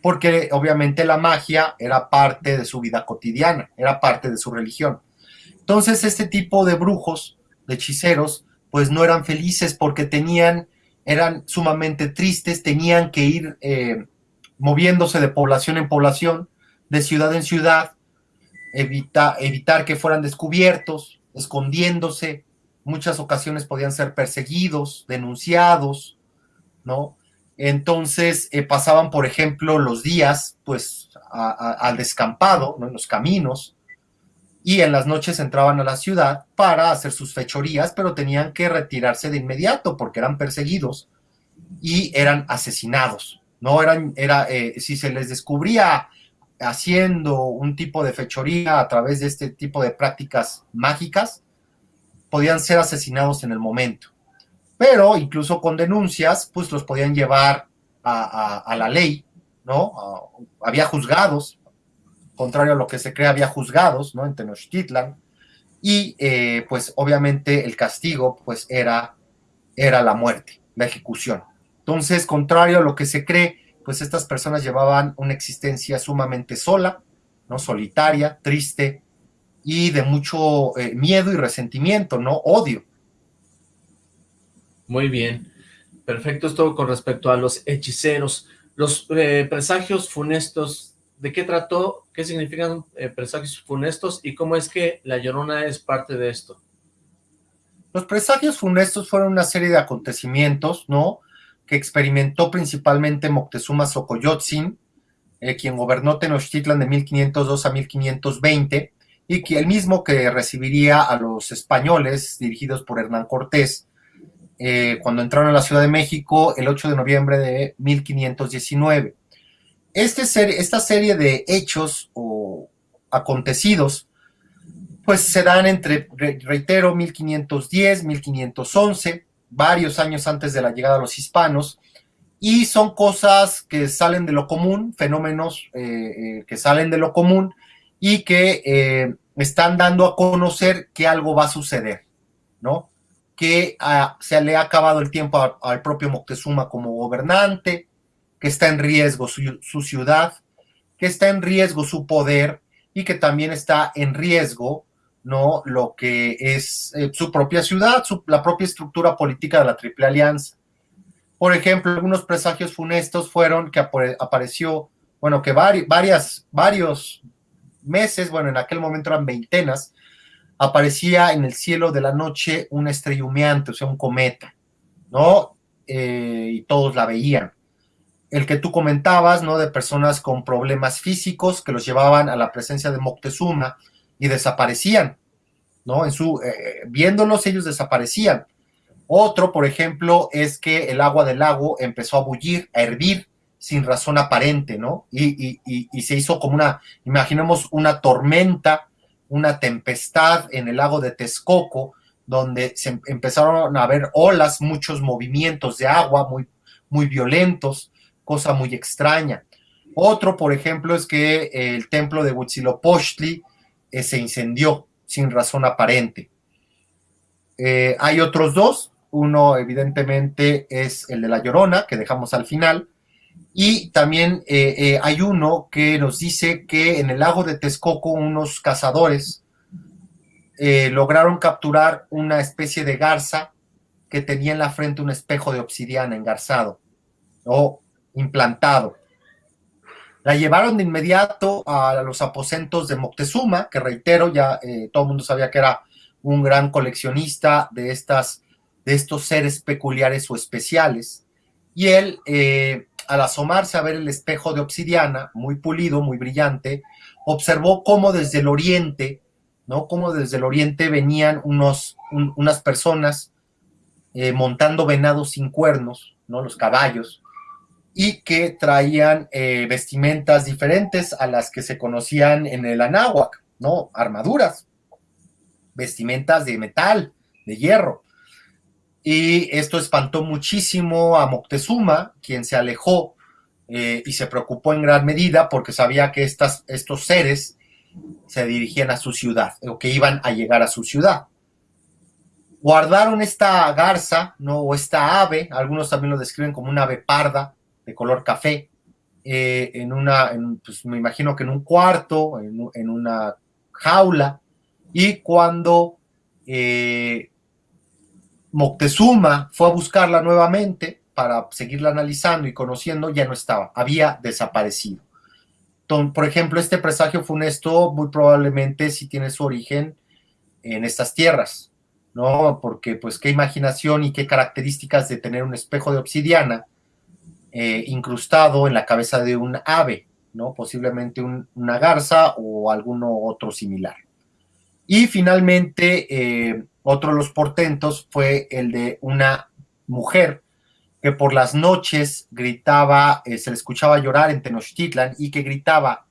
porque obviamente la magia era parte de su vida cotidiana, era parte de su religión. Entonces este tipo de brujos, de hechiceros, pues no eran felices porque tenían eran sumamente tristes, tenían que ir eh, moviéndose de población en población, de ciudad en ciudad, evitar que fueran descubiertos, escondiéndose, muchas ocasiones podían ser perseguidos, denunciados, ¿no? Entonces eh, pasaban, por ejemplo, los días, pues, al descampado, ¿no? en los caminos, y en las noches entraban a la ciudad para hacer sus fechorías, pero tenían que retirarse de inmediato porque eran perseguidos y eran asesinados. No eran, era, eh, si se les descubría haciendo un tipo de fechoría a través de este tipo de prácticas mágicas, podían ser asesinados en el momento. Pero incluso con denuncias, pues los podían llevar a, la ley, ¿no? había juzgados, contrario a lo que se cree, había juzgados, ¿no? En Tenochtitlan. Y eh, pues obviamente el castigo, pues era, era la muerte, la ejecución. Entonces, contrario a lo que se cree, pues estas personas llevaban una existencia sumamente sola, ¿no? Solitaria, triste, y de mucho eh, miedo y resentimiento, ¿no? Odio. Muy bien. Perfecto, esto con respecto a los hechiceros. Los eh, presagios funestos, ¿de qué trató? ¿Qué significan eh, presagios funestos? ¿Y cómo es que La Llorona es parte de esto? Los presagios funestos fueron una serie de acontecimientos, ¿no? Que experimentó principalmente Moctezuma Xocoyotzin, quien gobernó Tenochtitlan de 1502 a 1520, y que el mismo que recibiría a los españoles dirigidos por Hernán Cortés eh, cuando entraron a la Ciudad de México el 8 de noviembre de 1519. Este esta serie de hechos o acontecidos pues se dan entre, reitero, 1510, 1511, varios años antes de la llegada de los hispanos, y son cosas que salen de lo común, fenómenos eh, eh, que salen de lo común, y que eh, están dando a conocer que algo va a suceder, ¿no? Que ah, se le ha acabado el tiempo al propio Moctezuma como gobernante, que está en riesgo su, ciudad, que está en riesgo su poder y que también está en riesgo, ¿no? Lo que es eh, su propia ciudad, la propia estructura política de la Triple Alianza. Por ejemplo, algunos presagios funestos fueron que apareció, bueno, que varias, varios meses, bueno, en aquel momento eran veintenas, aparecía en el cielo de la noche una estrella humeante, o sea, un cometa, ¿no? Eh, y todos la veían. El que tú comentabas, ¿no? De personas con problemas físicos que los llevaban a la presencia de Moctezuma y desaparecían, ¿no? En su, eh, viéndolos ellos desaparecían. Otro, por ejemplo, es que el agua del lago empezó a bullir, a hervir, sin razón aparente, ¿no? Y, se hizo como una, imaginemos una tormenta, una tempestad en el lago de Texcoco, donde se empezaron a ver olas, muchos movimientos de agua muy, muy violentos, cosa muy extraña. Otro, por ejemplo, es que el templo de Huitzilopochtli eh, se incendió sin razón aparente. Eh, hay otros dos, uno evidentemente es el de La Llorona, que dejamos al final, y también eh, eh, hay uno que nos dice que en el lago de Texcoco unos cazadores eh, lograron capturar una especie de garza que tenía en la frente un espejo de obsidiana engarzado o implantado. La llevaron de inmediato a los aposentos de Moctezuma, que reitero, ya todo el mundo sabía que era un gran coleccionista de, estas, de estos seres peculiares o especiales. Y él al asomarse a ver el espejo de obsidiana, muy pulido, muy brillante, observó cómo desde el oriente, ¿no? Cómo desde el oriente venían unos, unas personas eh, montando venados sin cuernos, ¿no? Los caballos, y que traían eh, vestimentas diferentes a las que se conocían en el Anáhuac, ¿no? Armaduras, vestimentas de metal, de hierro y esto espantó muchísimo a Moctezuma, quien se alejó eh, y se preocupó en gran medida porque sabía que estas, estos seres se dirigían a su ciudad o que iban a llegar a su ciudad. Guardaron esta garza, ¿no? O esta ave, algunos también lo describen como una ave parda de color café, eh, en una, pues me imagino que en un cuarto, en, una jaula, y cuando eh, Moctezuma fue a buscarla nuevamente para seguirla analizando y conociendo, ya no estaba, había desaparecido. por ejemplo, este presagio funesto muy probablemente sí tiene su origen en estas tierras, ¿no? Porque pues qué imaginación y qué características de tener un espejo de obsidiana eh, incrustado en la cabeza de un ave, ¿no? Posiblemente una garza o alguno otro similar. Y finalmente, eh, otro de los portentos fue el de una mujer que por las noches gritaba, eh, se le escuchaba llorar en Tenochtitlan y que gritaba,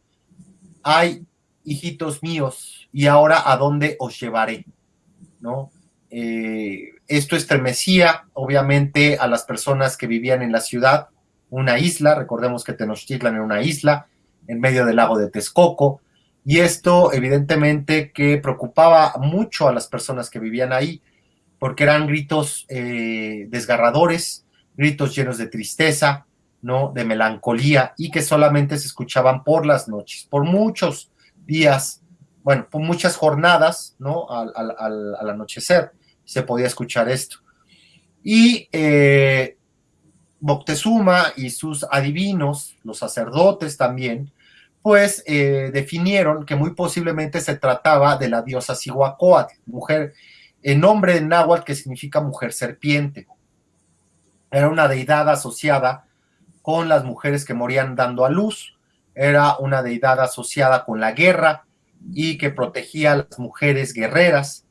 ay, hijitos míos, y ahora a dónde os llevaré, ¿no? Esto estremecía, obviamente, a las personas que vivían en la ciudad, una isla, recordemos que Tenochtitlan era una isla, en medio del lago de Texcoco, y esto evidentemente que preocupaba mucho a las personas que vivían ahí, porque eran gritos eh, desgarradores, gritos llenos de tristeza, ¿no? De melancolía y que solamente se escuchaban por las noches, por muchos días, bueno, por muchas jornadas, ¿no? Al, anochecer se podía escuchar esto. Y eh, Moctezuma y sus adivinos, los sacerdotes también, pues eh, definieron que muy posiblemente se trataba de la diosa Cihuacóatl, mujer, en nombre de náhuatl que significa mujer serpiente. Era una deidad asociada con las mujeres que morían dando a luz, era una deidad asociada con la guerra y que protegía a las mujeres guerreras,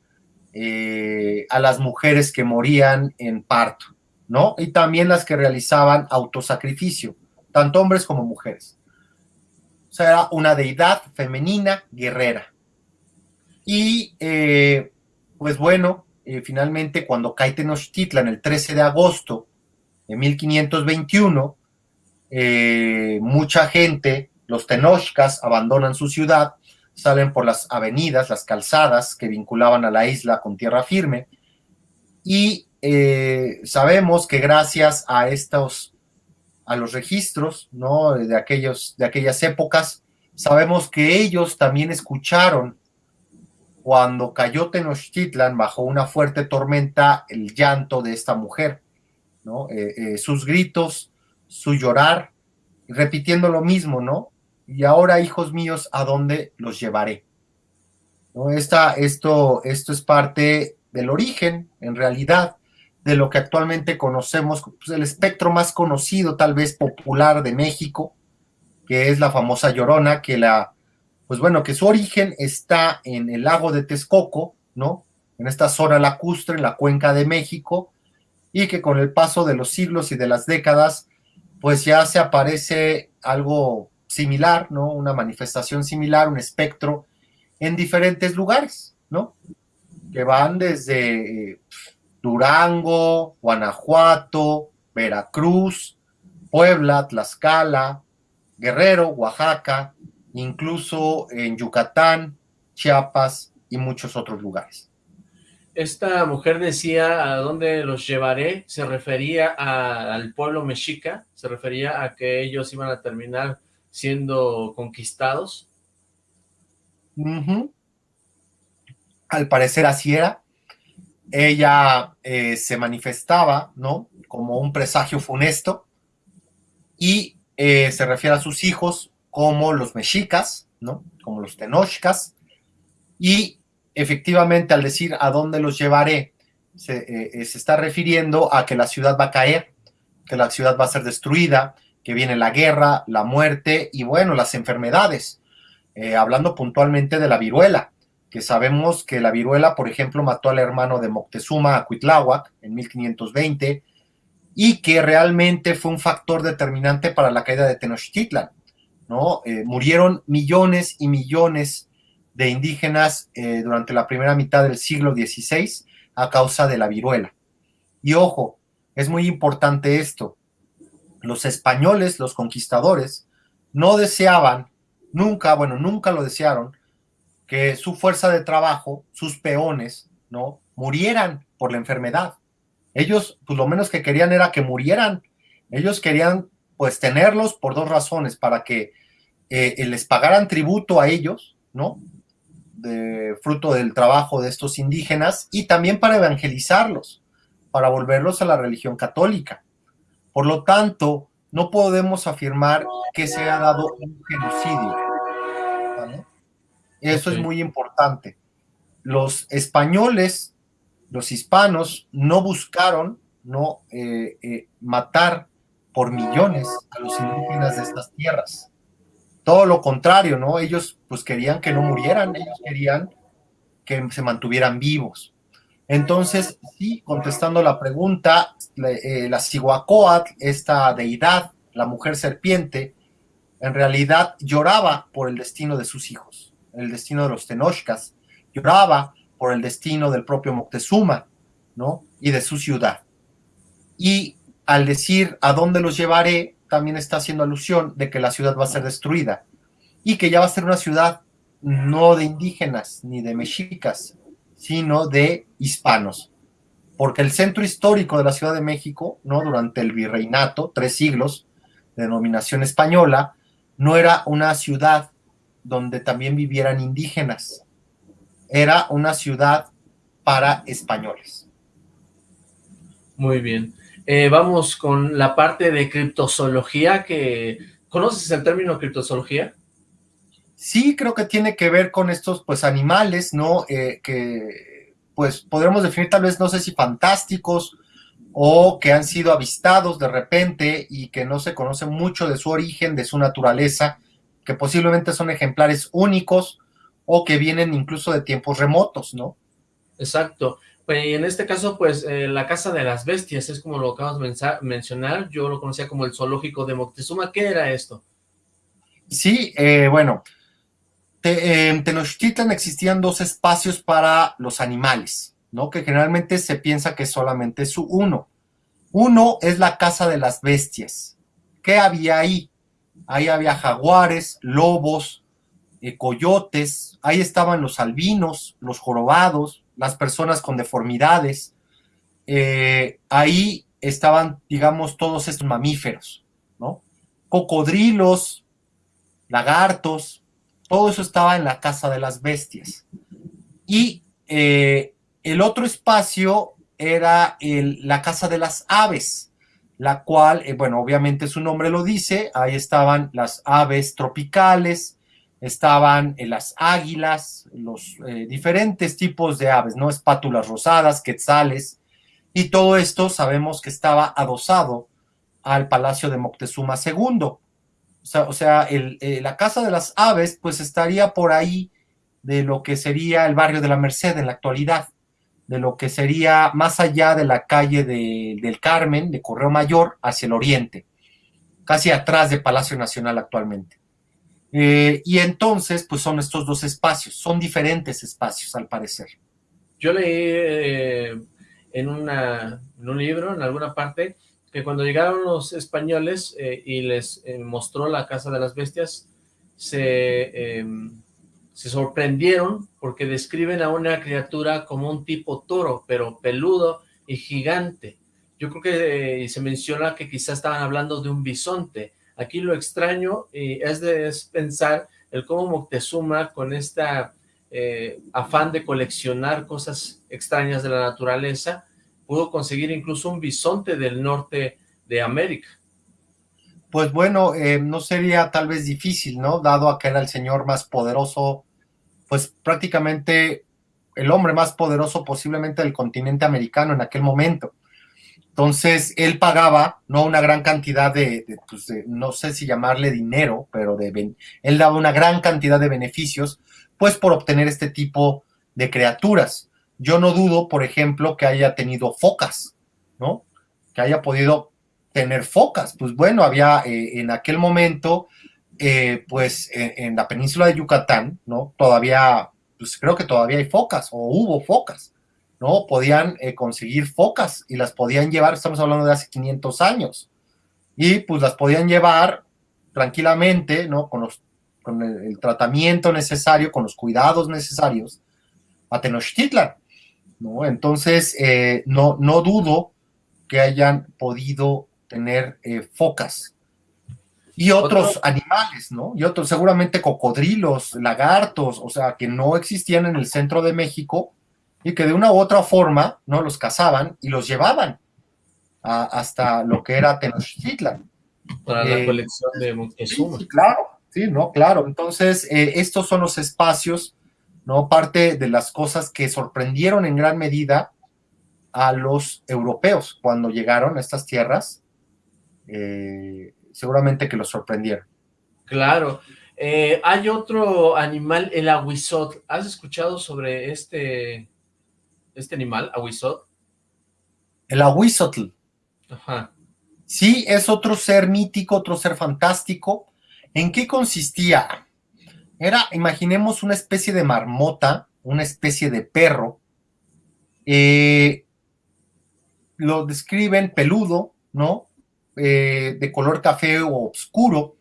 eh, a las mujeres que morían en parto, ¿no? Y también las que realizaban autosacrificio, tanto hombres como mujeres. O sea, era una deidad femenina guerrera. Y, eh, pues bueno, eh, finalmente cuando cae Tenochtitlan el 13 de agosto en 1521, eh, mucha gente, los tenochcas, abandonan su ciudad, salen por las avenidas, las calzadas que vinculaban a la isla con tierra firme, y eh, sabemos que gracias a estos, a los registros, ¿no? De, aquellos, de aquellas épocas, sabemos que ellos también escucharon cuando cayó Tenochtitlan bajo una fuerte tormenta el llanto de esta mujer eh, eh, sus gritos, su llorar, repitiendo lo mismo, ¿no? Y ahora, hijos míos, ¿a dónde los llevaré? ¿No? Esta, esto, esto es parte del origen, en realidad, de lo que actualmente conocemos, pues, el espectro más conocido, tal vez popular de México, que es la famosa Llorona, que la, pues bueno, que su origen está en el lago de Texcoco, ¿no? En esta zona lacustre, en la cuenca de México, y que con el paso de los siglos y de las décadas, pues ya se aparece algo similar, ¿no? Una manifestación similar, un espectro en diferentes lugares, ¿no? Que van desde Durango, Guanajuato, Veracruz, Puebla, Tlaxcala, Guerrero, Oaxaca, incluso en Yucatán, Chiapas y muchos otros lugares esta mujer decía a dónde los llevaré, se refería al pueblo mexica, se refería a que ellos iban a terminar siendo conquistados. Al parecer así era. Ella eh, se manifestaba, ¿no? Como un presagio funesto y eh, se refiere a sus hijos como los mexicas, ¿no? Como los tenochcas y efectivamente al decir a dónde los llevaré, eh, se, está refiriendo a que la ciudad va a caer, que la ciudad va a ser destruida, que viene la guerra, la muerte y bueno, las enfermedades. Hablando puntualmente de la viruela, que sabemos que la viruela, por ejemplo, mató al hermano de Moctezuma, Cuitláhuac, en 1520, y que realmente fue un factor determinante para la caída de Tenochtitlan, ¿no? murieron millones y millones de indígenas eh, durante la primera mitad del siglo XVI a causa de la viruela. Y ojo, es muy importante esto. Los españoles, los conquistadores, no deseaban, nunca, bueno, nunca lo desearon, que su fuerza de trabajo, sus peones, ¿no? Murieran por la enfermedad. Ellos, pues lo menos que querían era que murieran. Ellos querían, pues, tenerlos por dos razones, para que eh, les pagaran tributo a ellos, ¿no? fruto del trabajo de estos indígenas y también para evangelizarlos, para volverlos a la religión católica. Por lo tanto, no podemos afirmar que se ha dado un genocidio. Eso es muy importante. Los españoles, los hispanos, no buscaron no eh, eh, matar por millones a los indígenas de estas tierras. Todo lo contrario, ¿no? Ellos pues querían que no murieran, ellos querían que se mantuvieran vivos. Entonces, sí, contestando la pregunta, eh, la Cihuacóatl, esta deidad, la mujer serpiente, en realidad lloraba por el destino de sus hijos, el destino de los Tenochcas, lloraba por el destino del propio Moctezuma, ¿no? Y de su ciudad. Y al decir a dónde los llevaré, también está haciendo alusión de que la ciudad va a ser destruida y que ya va a ser una ciudad no de indígenas ni de mexicas, sino de hispanos. Porque el centro histórico de la Ciudad de México, ¿no? durante el virreinato, tres siglos, de denominación española, no era una ciudad donde también vivieran indígenas, era una ciudad para españoles. Muy bien. Eh, vamos con la parte de criptozoología que... ¿Conoces el término criptozoología? Sí, creo que tiene que ver con estos, pues, animales, ¿no? Eh, que, pues, podremos definir tal vez, no sé si fantásticos o que han sido avistados de repente y que no se conoce mucho de su origen, de su naturaleza, que posiblemente son ejemplares únicos o que vienen incluso de tiempos remotos, ¿no? Exacto. Pues, y en este caso, pues, eh, la Casa de las Bestias es como lo acabas de mencionar, yo lo conocía como el zoológico de Moctezuma, ¿qué era esto? Sí, eh, bueno, en Tenochtitlan existían dos espacios para los animales, ¿no? Que generalmente se piensa que solamente es uno. Uno es la Casa de las Bestias. ¿Qué había ahí? Ahí había jaguares, lobos, eh, coyotes, ahí estaban los albinos, los jorobados, las personas con deformidades, eh, ahí estaban, digamos, todos estos mamíferos, ¿no? Cocodrilos, lagartos, todo eso estaba en la casa de las bestias. Y eh, el otro espacio era la casa de las aves, la cual, eh, bueno, obviamente su nombre lo dice, ahí estaban las aves tropicales, estaban eh, las águilas, los eh, diferentes tipos de aves, ¿no? Espátulas rosadas, quetzales, y todo esto sabemos que estaba adosado al palacio de Moctezuma II. O sea, o sea eh, la casa de las aves, pues estaría por ahí de lo que sería el barrio de la Merced en la actualidad, de lo que sería más allá de la calle del Carmen, de Correo Mayor, hacia el oriente, casi atrás de Palacio Nacional actualmente. Eh, y entonces, pues son estos dos espacios, son diferentes espacios al parecer. Yo leí eh, en, una, en un libro, en alguna parte, que cuando llegaron los españoles eh, y les mostró la Casa de las Bestias, se, se sorprendieron porque describen a una criatura como un tipo toro, pero peludo y gigante. Yo creo que se menciona que quizás estaban hablando de un bisonte, Aquí lo extraño es, de, pensar el cómo Moctezuma con esta eh, afán de coleccionar cosas extrañas de la naturaleza pudo conseguir incluso un bisonte del norte de América. Pues bueno, eh, no sería tal vez difícil, ¿no? Dado a que era el señor más poderoso, pues prácticamente el hombre más poderoso posiblemente del continente americano en aquel momento. Entonces, él pagaba, no una gran cantidad pues, de, no sé si llamarle dinero, pero de, él daba una gran cantidad de beneficios, pues por obtener este tipo de criaturas. Yo no dudo, por ejemplo, que haya tenido focas, ¿no? Que haya podido tener focas. Pues bueno, había eh, en aquel momento, eh, pues en, la península de Yucatán, ¿no? Todavía, pues creo que todavía hay focas, o hubo focas. ¿no? Podían eh, conseguir focas y las podían llevar, estamos hablando de hace 500 años, y pues las podían llevar tranquilamente, ¿no? Con, el, tratamiento necesario, con los cuidados necesarios a Tenochtitlan, ¿no? Entonces, eh, no, no dudo que hayan podido tener focas y otros animales, ¿no? Y otros, seguramente cocodrilos, lagartos, o sea, que no existían en el centro de México, y que de una u otra forma, ¿no? Los cazaban y los llevaban hasta lo que era Tenochtitlan. Para la eh, colección de Moctezuma. claro, sí, no, claro. Entonces, eh, estos son los espacios, ¿no? Parte de las cosas que sorprendieron en gran medida a los europeos cuando llegaron a estas tierras. Eh, seguramente que los sorprendieron. Claro. hay otro animal, el aguizot. ¿Has escuchado sobre este, este animal, aguizot? El aguizotl. Ajá. Sí, es otro ser mítico, otro ser fantástico. ¿En qué consistía? Era, imaginemos, una especie de marmota, una especie de perro. Eh, lo describen peludo, ¿no? Eh, de color café o oscuro,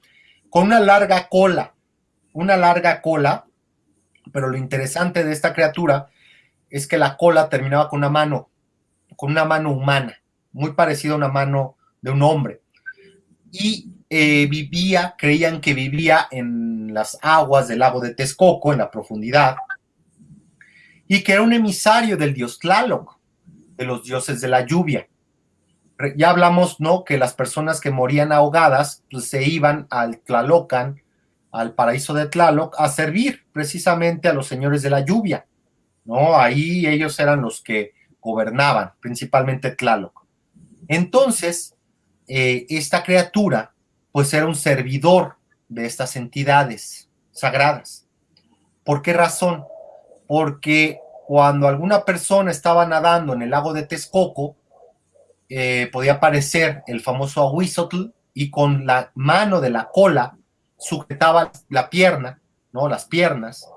con una larga cola, una larga cola, pero lo interesante de esta criatura es que la cola terminaba con una mano, con una mano humana muy parecido a una mano de un hombre. Y eh, vivía, creían que vivía en las aguas del lago de Texcoco, en la profundidad, y que era un emisario del dios Tlaloc, de los dioses de la lluvia. Ya hablamos, ¿no?, que las personas que morían ahogadas, pues se iban al Tlalocan, al paraíso de Tlaloc, a servir precisamente a los señores de la lluvia, ¿no? Ahí ellos eran los que gobernaban, principalmente Tlaloc. Entonces, eh, esta criatura, pues era un servidor de estas entidades sagradas. ¿Por qué razón? Porque cuando alguna persona estaba nadando en el lago de Texcoco, eh, podía aparecer el famoso Ahuizotl y con la mano de la cola sujetaba la pierna, ¿no? Las piernas,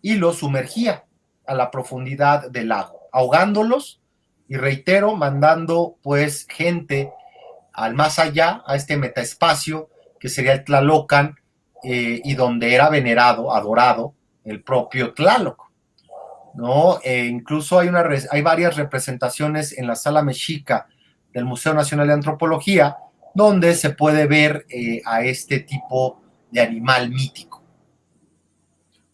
y los sumergía a la profundidad del lago, ahogándolos y reitero, mandando pues gente al más allá, a este metaespacio que sería el Tlalocan eh, y donde era venerado, adorado el propio Tlaloc. ¿No? E incluso hay, una, hay varias representaciones en la sala mexica del Museo Nacional de Antropología donde se puede ver eh, a este tipo de animal mítico.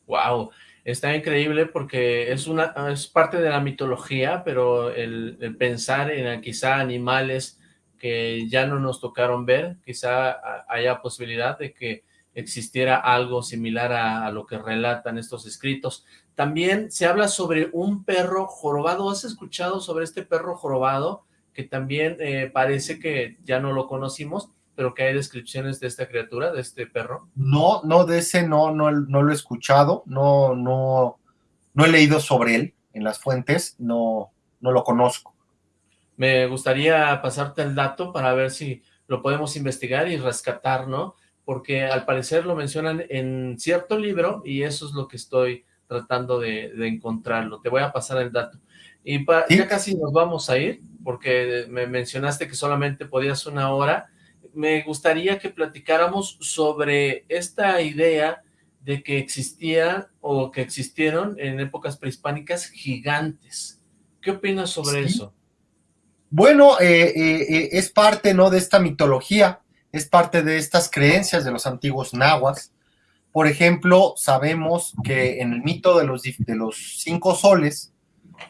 Wow, está increíble porque es, una, es parte de la mitología, pero el, pensar en quizá animales que ya no nos tocaron ver, quizá haya posibilidad de que existiera algo similar a, lo que relatan estos escritos. También se habla sobre un perro jorobado. ¿Has escuchado sobre este perro jorobado? Que también eh, parece que ya no lo conocimos, pero que hay descripciones de esta criatura, de este perro. No, no, de ese no, no, no lo he escuchado, no, no, no he leído sobre él en las fuentes, no, no lo conozco. Me gustaría pasarte el dato para ver si lo podemos investigar y rescatar, ¿no? Porque al parecer lo mencionan en cierto libro y eso es lo que estoy tratando de, encontrarlo. Te voy a pasar el dato. Y ya casi nos vamos a ir, porque me mencionaste que solamente podías una hora, me gustaría que platicáramos sobre esta idea de que existían o que existieron en épocas prehispánicas gigantes. ¿Qué opinas sobre eso? Bueno, eh, eh, eh, es parte ¿no? de esta mitología, es parte de estas creencias de los antiguos nahuas. Por ejemplo, sabemos que en el mito de los, de los cinco soles,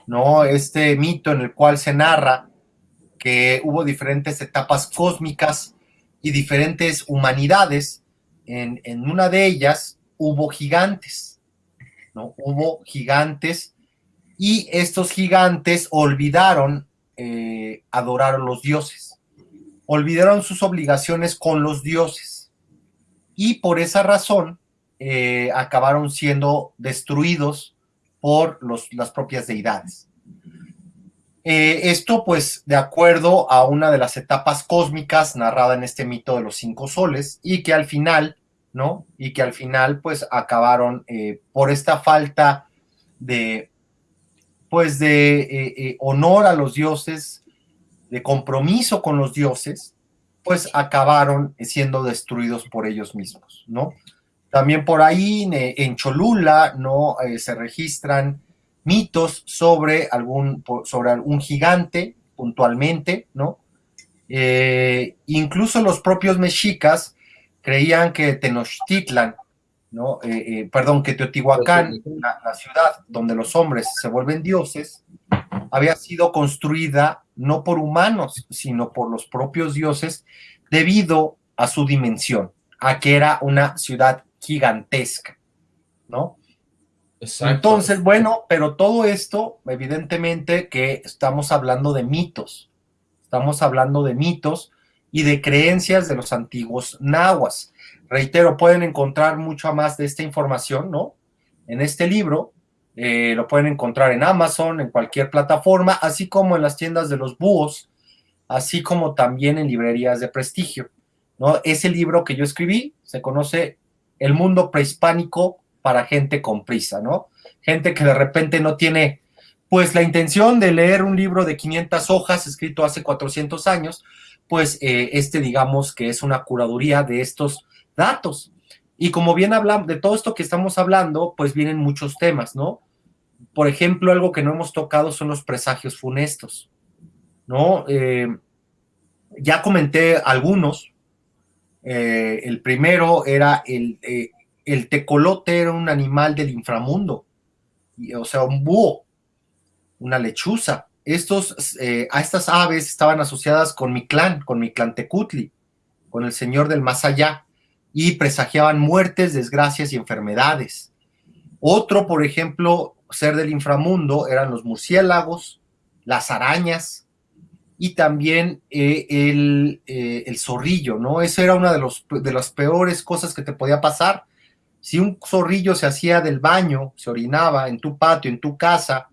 ¿no? este mito en el cual se narra que hubo diferentes etapas cósmicas y diferentes humanidades. En, una de ellas hubo gigantes, ¿no? Hubo gigantes y estos gigantes olvidaron eh, adorar a los dioses, olvidaron sus obligaciones con los dioses y por esa razón eh, acabaron siendo destruidos por los, las propias deidades. Eh, esto, pues, de acuerdo a una de las etapas cósmicas narrada en este mito de los cinco soles, y que al final, ¿no? Y que al final, pues, acabaron eh, por esta falta de, pues, de honor a los dioses, de compromiso con los dioses, pues acabaron siendo destruidos por ellos mismos, ¿no? También por ahí en Cholula, ¿no? se registran mitos sobre algún, sobre algún gigante puntualmente, ¿no? Eh, incluso los propios mexicas creían que Tenochtitlan ¿no? Eh, eh, perdón, que Teotihuacán, la, la, ciudad donde los hombres se vuelven dioses, había sido construida no por humanos, sino por los propios dioses, debido a su dimensión, a que era una ciudad gigantesca, ¿no? Exacto. Entonces, bueno, pero todo esto, evidentemente que estamos hablando de mitos, estamos hablando de mitos y de creencias de los antiguos nahuas. Reitero, pueden encontrar mucho más de esta información, ¿no? En este libro, eh, lo pueden encontrar en Amazon, en cualquier plataforma, así como en las tiendas de los búhos, así como también en librerías de prestigio, ¿no? Ese libro que yo escribí se conoce El mundo prehispánico para gente con prisa, ¿no? Gente que de repente no tiene, pues, la intención de leer un libro de 500 hojas escrito hace 400 años, pues eh, este digamos que es una curaduría de estos datos. Y como bien hablamos de todo esto que estamos hablando, pues vienen muchos temas, ¿no? Por ejemplo, algo que no hemos tocado son los presagios funestos, ¿no? Eh, ya comenté algunos. Eh, el primero era el, el tecolote era un animal del inframundo, o sea, un búho, una lechuza. Estos, eh, a estas aves estaban asociadas con mi clan, con mi clan Tecutli, con el señor del más allá, y presagiaban muertes, desgracias y enfermedades. Otro, por ejemplo, ser del inframundo eran los murciélagos, las arañas y también eh, el, eh, el, zorrillo, ¿no? Eso era una de, los, de las peores cosas que te podía pasar si un zorrillo se hacía del baño, se orinaba en tu patio, en tu casa,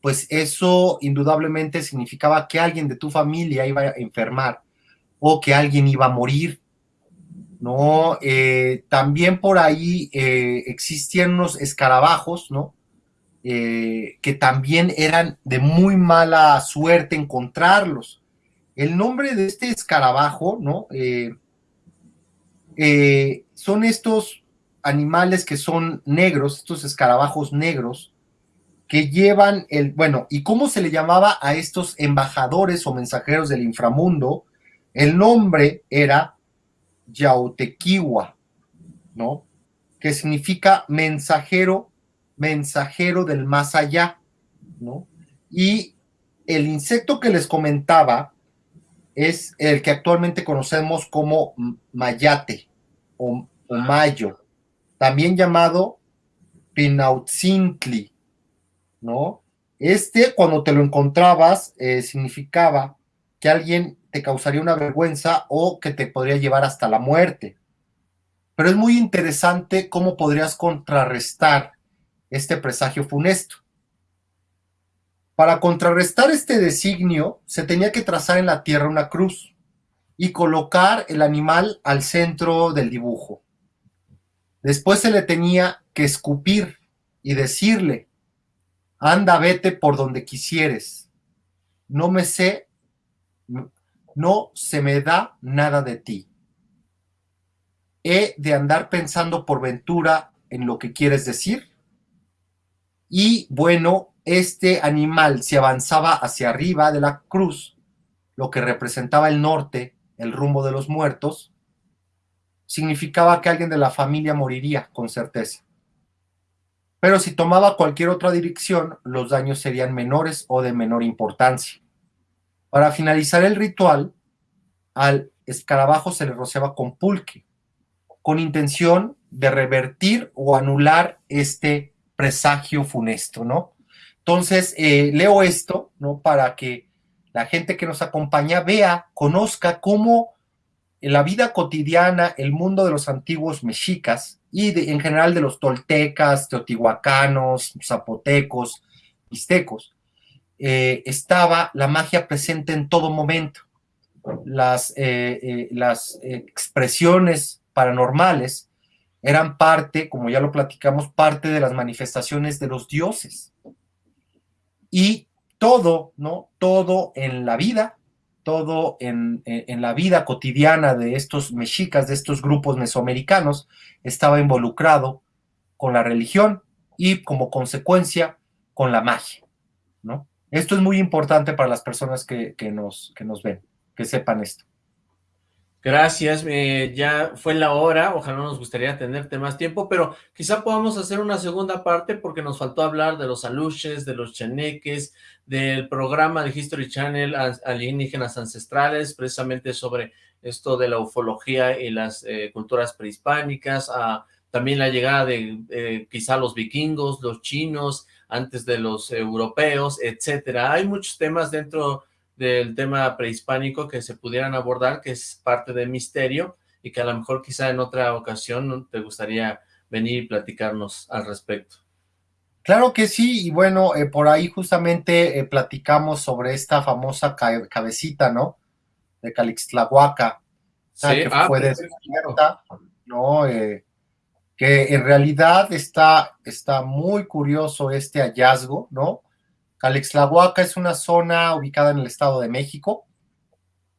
pues eso indudablemente significaba que alguien de tu familia iba a enfermar o que alguien iba a morir. ¿no? Eh, también por ahí existían unos escarabajos, ¿no? Eh, que también eran de muy mala suerte encontrarlos. El nombre de este escarabajo, ¿no? son estos animales que son negros, estos escarabajos negros, que llevan el, bueno, ¿y cómo se le llamaba a estos embajadores o mensajeros del inframundo? El nombre era Yautequiwa, ¿no? Que significa mensajero, mensajero del más allá, ¿no? Y el insecto que les comentaba es el que actualmente conocemos como mayate o, o mayo también llamado Pinautzintli, ¿no? Este, cuando te lo encontrabas, eh, significaba que alguien te causaría una vergüenza o que te podría llevar hasta la muerte. Pero es muy interesante cómo podrías contrarrestar este presagio funesto. Para contrarrestar este designio, se tenía que trazar en la tierra una cruz y colocar el animal al centro del dibujo. Después se le tenía que escupir y decirle, anda, vete por donde quisieres. No me sé, no se me da nada de ti. He de andar pensando por ventura en lo que quieres decir. Y bueno, este animal se avanzaba hacia arriba de la cruz, lo que representaba el norte, el rumbo de los muertos, significaba que alguien de la familia moriría con certeza. Pero si tomaba cualquier otra dirección, los daños serían menores o de menor importancia. Para finalizar el ritual, al escarabajo se le rociaba con pulque, con intención de revertir o anular este presagio funesto, ¿no? Entonces, eh, leo esto, ¿no? Para que la gente que nos acompaña vea, conozca cómo en la vida cotidiana, el mundo de los antiguos mexicas y en general de los toltecas, teotihuacanos, zapotecos, mixtecos, eh, estaba la magia presente en todo momento. Las, eh, las expresiones paranormales eran parte, como ya lo platicamos, parte de las manifestaciones de los dioses. Y todo, ¿no? Todo en la vida todo en, la vida cotidiana de estos mexicas, de estos grupos mesoamericanos, estaba involucrado con la religión y como consecuencia con la magia, ¿no? Esto es muy importante para las personas que, nos, que nos ven, que sepan esto. Gracias, eh, ya fue la hora, ojalá nos gustaría tenerte más tiempo, pero quizá podamos hacer una segunda parte porque nos faltó hablar de los aluches, de los chaneques, del programa de History Channel Alienígenas Ancestrales, precisamente sobre esto de la ufología y las eh, culturas prehispánicas, a, también la llegada de eh, quizá los vikingos, los chinos, antes de los europeos, etcétera. Hay muchos temas dentro del tema prehispánico que se pudieran abordar, que es parte del misterio, y que a lo mejor quizá en otra ocasión te gustaría venir y platicarnos al respecto. Claro que sí, y bueno, eh, por ahí justamente eh, platicamos sobre esta famosa cabecita, ¿no? De Calixtlahuaca, sí, que ah, fue descubierta, ¿no? Eh, que en realidad está, está muy curioso este hallazgo, ¿no? Calixtlahuaca es una zona ubicada en el Estado de México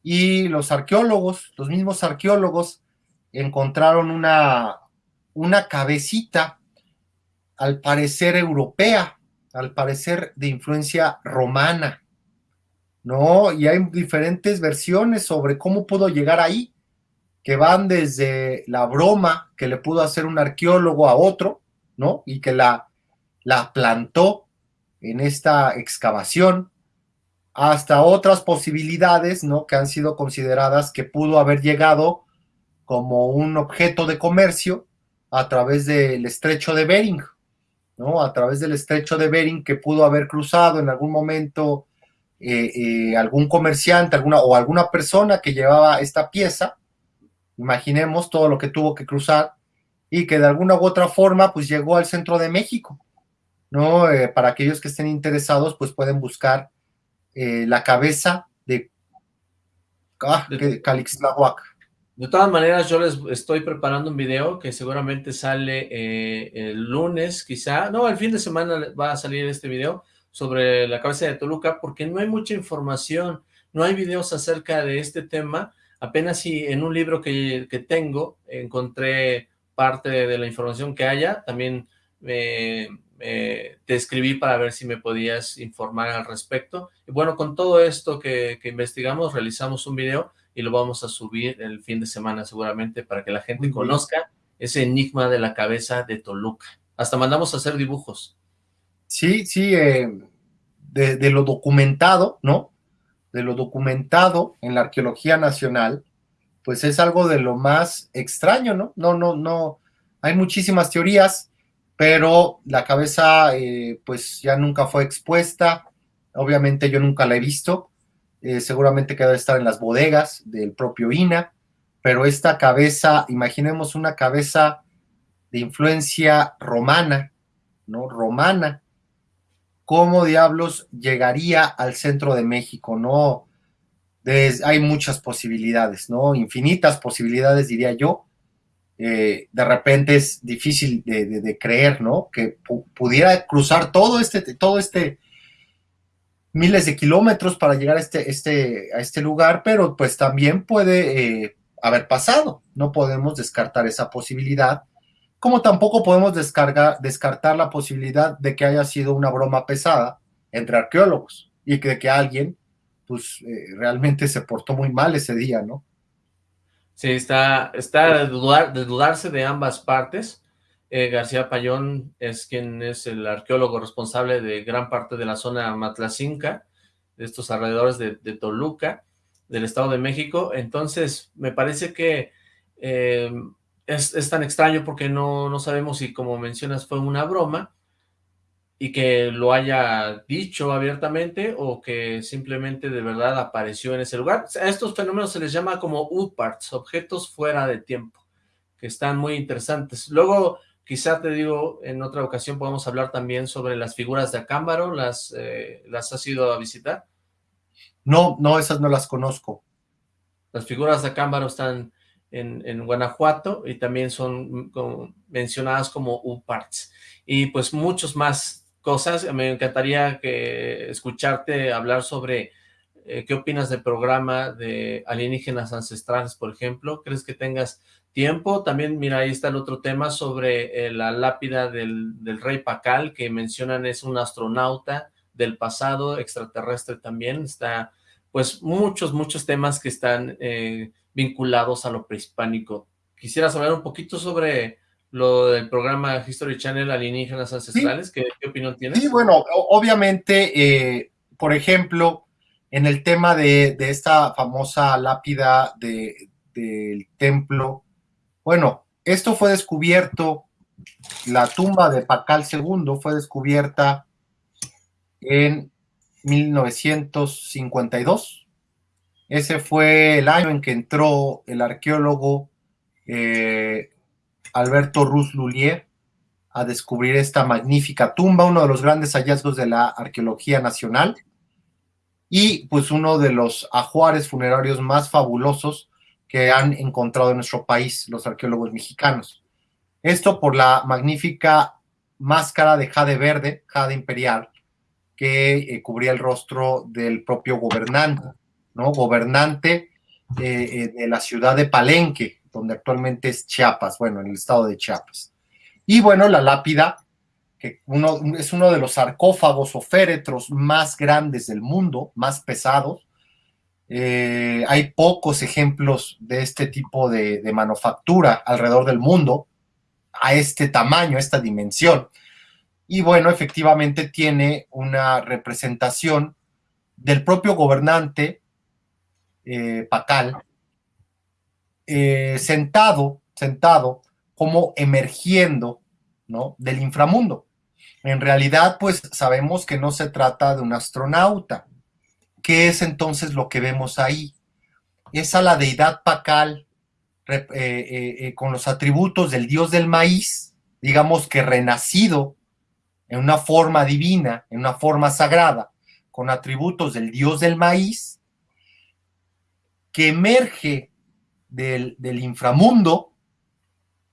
y los arqueólogos, los mismos arqueólogos, encontraron una, una cabecita, al parecer europea, al parecer de influencia romana, ¿no? Y hay diferentes versiones sobre cómo pudo llegar ahí, que van desde la broma que le pudo hacer un arqueólogo a otro, ¿no? Y que la, la plantó en esta excavación, hasta otras posibilidades, ¿no? Que han sido consideradas que pudo haber llegado como un objeto de comercio a través del estrecho de Bering, ¿no? A través del estrecho de Bering que pudo haber cruzado en algún momento eh, eh, algún comerciante alguna, o alguna persona que llevaba esta pieza, imaginemos todo lo que tuvo que cruzar, y que de alguna u otra forma pues llegó al centro de México, ¿no? Eh, para aquellos que estén interesados, pues pueden buscar eh, la cabeza de, ah, Calixtlahuac. De todas maneras, yo les estoy preparando un video que seguramente sale eh, el lunes, quizá, no, el fin de semana va a salir este video sobre la cabeza de Toluca, porque no hay mucha información, no hay videos acerca de este tema, apenas si en un libro que, que tengo encontré parte de la información que haya, también me te escribí para ver si me podías informar al respecto. Y bueno, con todo esto que, investigamos, realizamos un video y lo vamos a subir el fin de semana seguramente para que la gente conozca ese enigma de la cabeza de Toluca. Hasta mandamos a hacer dibujos. Sí, sí, eh, de, lo documentado, ¿no? De lo documentado en la arqueología nacional, pues es algo de lo más extraño, ¿no? No, no, no, hay muchísimas teorías, pero la cabeza eh, pues ya nunca fue expuesta, obviamente yo nunca la he visto, eh, seguramente que estar en las bodegas del propio INA, pero esta cabeza, imaginemos una cabeza de influencia romana, ¿no? Romana, ¿cómo diablos llegaría al centro de México, no? hay muchas posibilidades, ¿no? Infinitas posibilidades, diría yo, eh, de repente es difícil de, creer, ¿no? Que pudiera cruzar todo este, todo este miles de kilómetros para llegar a este, este, a este lugar, pero pues también puede eh, haber pasado. No podemos descartar esa posibilidad, como tampoco podemos descartar la posibilidad de que haya sido una broma pesada entre arqueólogos y que, que alguien pues eh, realmente se portó muy mal ese día, ¿no? Sí, está, está de, dudar, de dudarse de ambas partes. Eh, García Payón es quien es el arqueólogo responsable de gran parte de la zona Matlacinca, de estos alrededores de, Toluca, del Estado de México. Entonces, me parece que eh, es, es, tan extraño porque no, no sabemos si, como mencionas, fue una broma, y que lo haya dicho abiertamente o que simplemente de verdad apareció en ese lugar. A estos fenómenos se les llama como UPARTS, objetos fuera de tiempo, que están muy interesantes. Luego, quizá te digo, en otra ocasión podemos hablar también sobre las figuras de Acámbaro, ¿las, eh, ¿las has ido a visitar? No, no, esas no las conozco. Las figuras de Acámbaro están en, en Guanajuato y también son mencionadas como UPARTS. Y pues muchos más cosas. Me encantaría que escucharte hablar sobre eh, qué opinas del programa de alienígenas ancestrales, por ejemplo. ¿Crees que tengas tiempo? También, mira, ahí está el otro tema sobre eh, la lápida del, rey Pacal, que mencionan es un astronauta del pasado, extraterrestre también. Está, pues, muchos, muchos temas que están eh, vinculados a lo prehispánico. Quisiera saber un poquito sobre lo del programa History Channel Alienígenas Ancestrales. ¿Qué, opinión tienes? Sí, bueno, obviamente, eh, por ejemplo, en el tema de, esta famosa lápida del templo, bueno, esto fue descubierto, la tumba de Pacal II fue descubierta en 1952. Ese fue el año en que entró el arqueólogo eh, Alberto Ruz Lulier a descubrir esta magnífica tumba, uno de los grandes hallazgos de la arqueología nacional y pues uno de los ajuares funerarios más fabulosos que han encontrado en nuestro país los arqueólogos mexicanos. Esto por la magnífica máscara de jade verde, jade imperial, que eh, cubría el rostro del propio gobernante, ¿no? Gobernante eh, eh, de la ciudad de Palenque, donde actualmente es Chiapas, bueno, en el estado de Chiapas. Y bueno, la lápida, que uno, es uno de los sarcófagos o féretros más grandes del mundo, más pesados. hay pocos ejemplos de este tipo de, de manufactura alrededor del mundo, a este tamaño, a esta dimensión. Y bueno, efectivamente tiene una representación del propio gobernante eh, Pacal, eh, sentado, sentado, como emergiendo, ¿no? Del inframundo. En realidad, pues sabemos que no se trata de un astronauta. ¿Qué es entonces lo que vemos ahí? Es a la deidad Pacal eh, con los atributos del dios del maíz, digamos que renacido en una forma divina, en una forma sagrada, con atributos del dios del maíz, que emerge del, inframundo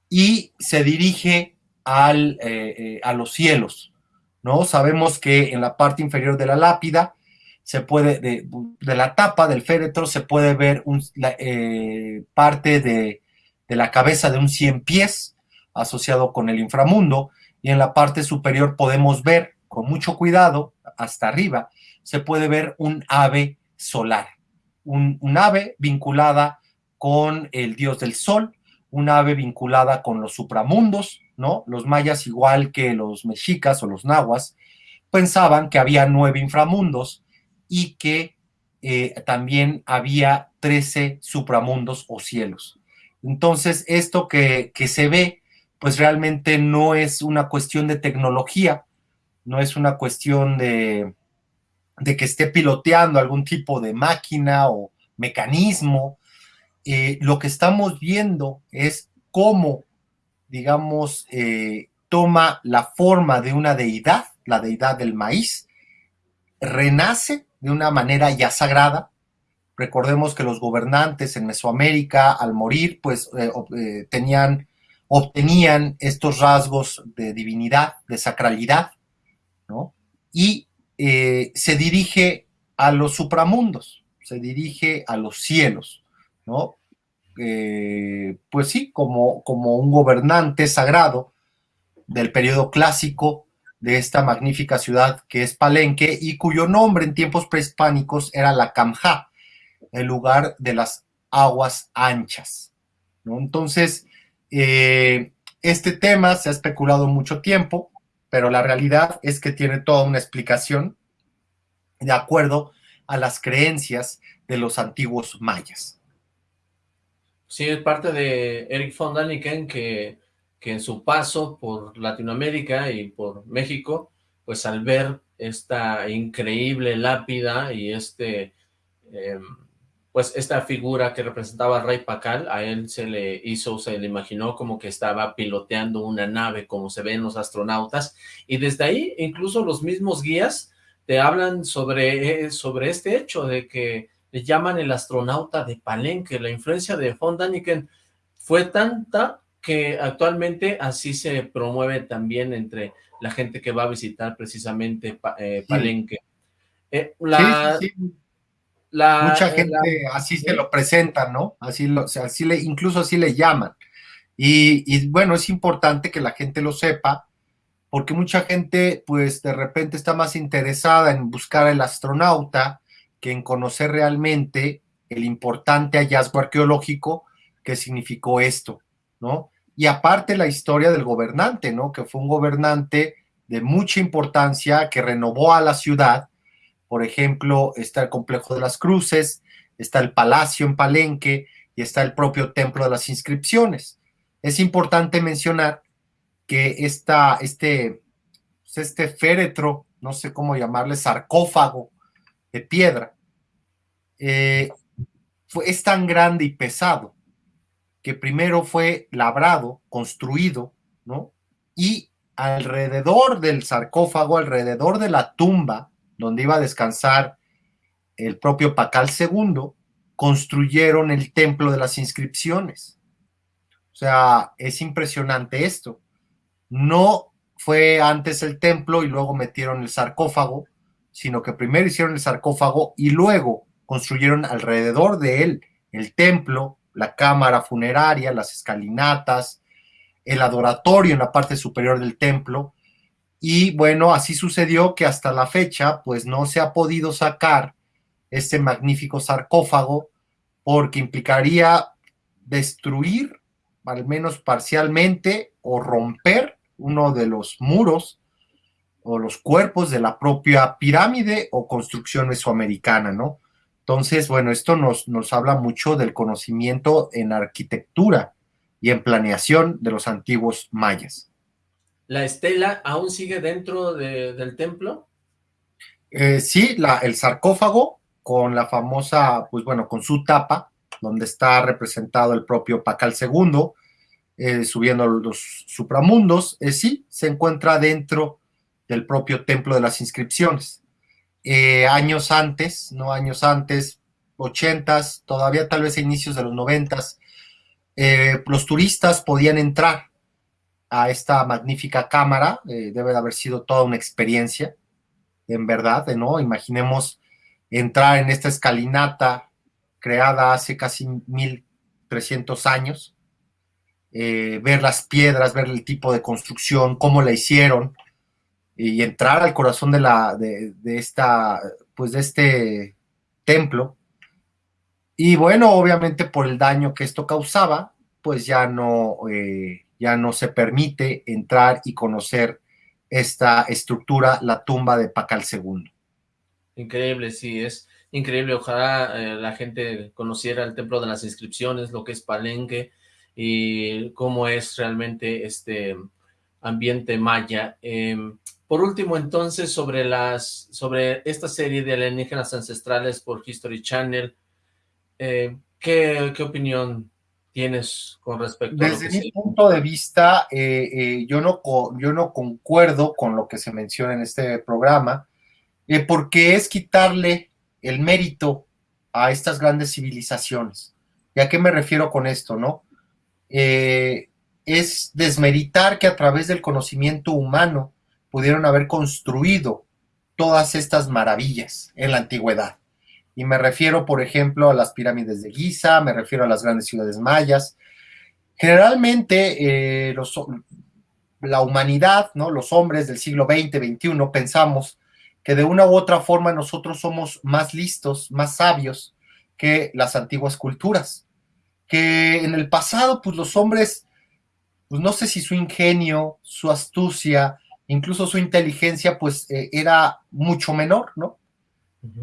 y se dirige al, eh, eh, a los cielos. ¿no? Sabemos que en la parte inferior de la lápida, se puede, de, la tapa del féretro, se puede ver un, eh, parte de, de, la cabeza de un cien pies asociado con el inframundo, y en la parte superior podemos ver con mucho cuidado, hasta arriba, se puede ver un ave solar, un, ave vinculada con el dios del sol, un ave vinculada con los supramundos, ¿no? Los mayas, igual que los mexicas o los nahuas, pensaban que había nueve inframundos y que eh, también había trece supramundos o cielos. Entonces, esto que, que se ve pues realmente no es una cuestión de tecnología, no es una cuestión de, de que esté piloteando algún tipo de máquina o mecanismo. Eh, lo que estamos viendo es cómo, digamos, eh, toma la forma de una deidad, la deidad del maíz, renace de una manera ya sagrada. Recordemos que los gobernantes en Mesoamérica, al morir, pues eh, tenían obtenían estos rasgos de divinidad, de sacralidad, ¿no? Y se dirige a los supramundos, se dirige a los cielos, ¿no? Eh, pues sí, como, un gobernante sagrado del periodo clásico de esta magnífica ciudad que es Palenque y cuyo nombre en tiempos prehispánicos era la Camjá, el lugar de las aguas anchas. Entonces, eh, este tema se ha especulado mucho tiempo, pero la realidad es que tiene toda una explicación de acuerdo a las creencias de los antiguos mayas. Sí, es parte de Eric von Daniken que, que en su paso por Latinoamérica y por México, pues al ver esta increíble lápida y este em, pues esta figura que representaba al rey Pacal, a él se le hizo, se le imaginó como que estaba piloteando una nave, como se ven los astronautas, y desde ahí incluso los mismos guías te hablan sobre, eh, sobre este hecho de que le llaman el astronauta de Palenque, la influencia de von Daniken fue tanta que actualmente así se promueve también entre la gente que va a visitar precisamente eh, Palenque. Eh, la, Mucha gente así se lo presenta, ¿no? Así, lo, así le, incluso así le llaman. Y, bueno, es importante que la gente lo sepa, porque mucha gente, pues de repente está más interesada en buscar el astronauta que en conocer realmente el importante hallazgo arqueológico que significó esto, ¿no? Y aparte la historia del gobernante, ¿no? Que fue un gobernante de mucha importancia que renovó a la ciudad. Por ejemplo, está el complejo de las cruces, está el palacio en Palenque y está el propio templo de las inscripciones. Es importante mencionar que esta, este, pues, este féretro, no sé cómo llamarle, sarcófago de piedra, eh, fue, es tan grande y pesado que primero fue labrado, construido, ¿no? Y alrededor del sarcófago, alrededor de la tumba donde iba a descansar el propio Pacal II, construyeron el templo de las inscripciones. O sea, es impresionante esto. No fue antes el templo y luego metieron el sarcófago, sino que primero hicieron el sarcófago y luego construyeron alrededor de él el templo, la cámara funeraria, las escalinatas, el adoratorio en la parte superior del templo. Y bueno, así sucedió que hasta la fecha, pues no se ha podido sacar este magnífico sarcófago porque implicaría destruir, al menos parcialmente, o romper uno de los muros o los cuerpos de la propia pirámide o construcción mesoamericana, ¿no? Entonces, bueno, esto nos, nos habla mucho del conocimiento en arquitectura y en planeación de los antiguos mayas. ¿La estela aún sigue dentro del templo? Eh, sí, la, el sarcófago con la famosa, pues bueno, con su tapa, donde está representado el propio Pacal II, eh, subiendo los supramundos, eh, sí, se encuentra dentro del propio templo de las inscripciones. Eh, años antes, no años antes, ochentas, todavía tal vez a inicios de los noventas, eh, los turistas podían entrar a esta magnífica cámara, eh, debe de haber sido toda una experiencia, en verdad, ¿no? Imaginemos entrar en esta escalinata creada hace casi 1300 años, ver las piedras, ver el tipo de construcción, cómo la hicieron, y entrar al corazón de la de, esta pues de este templo. Y bueno obviamente por el daño que esto causaba pues ya no eh, ya no se permite entrar y conocer esta estructura la tumba de Pacal II increíble sí es increíble. Ojalá eh, la gente conociera el templo de las inscripciones lo que es Palenque y cómo es realmente este ambiente maya. Eh, por último, entonces, sobre las sobre esta serie de alienígenas ancestrales por History Channel, eh, ¿qué, opinión tienes con respecto a Desde mi punto de vista, eh, eh, yo, no, yo no concuerdo con lo que se menciona en este programa, porque es quitarle el mérito a estas grandes civilizaciones. ¿Y a qué me refiero con esto, no? es desmeritar que a través del conocimiento humano pudieron haber construido todas estas maravillas en la antigüedad. Y me refiero, por ejemplo, a las pirámides de Giza, me refiero a las grandes ciudades mayas. Generalmente, eh, la humanidad, ¿no? los hombres del siglo XX, XXI, pensamos que de una u otra forma nosotros somos más listos, más sabios que las antiguas culturas. Que en el pasado, pues los hombres, pues no sé si su ingenio, su astucia, incluso su inteligencia pues eh, era mucho menor, ¿no?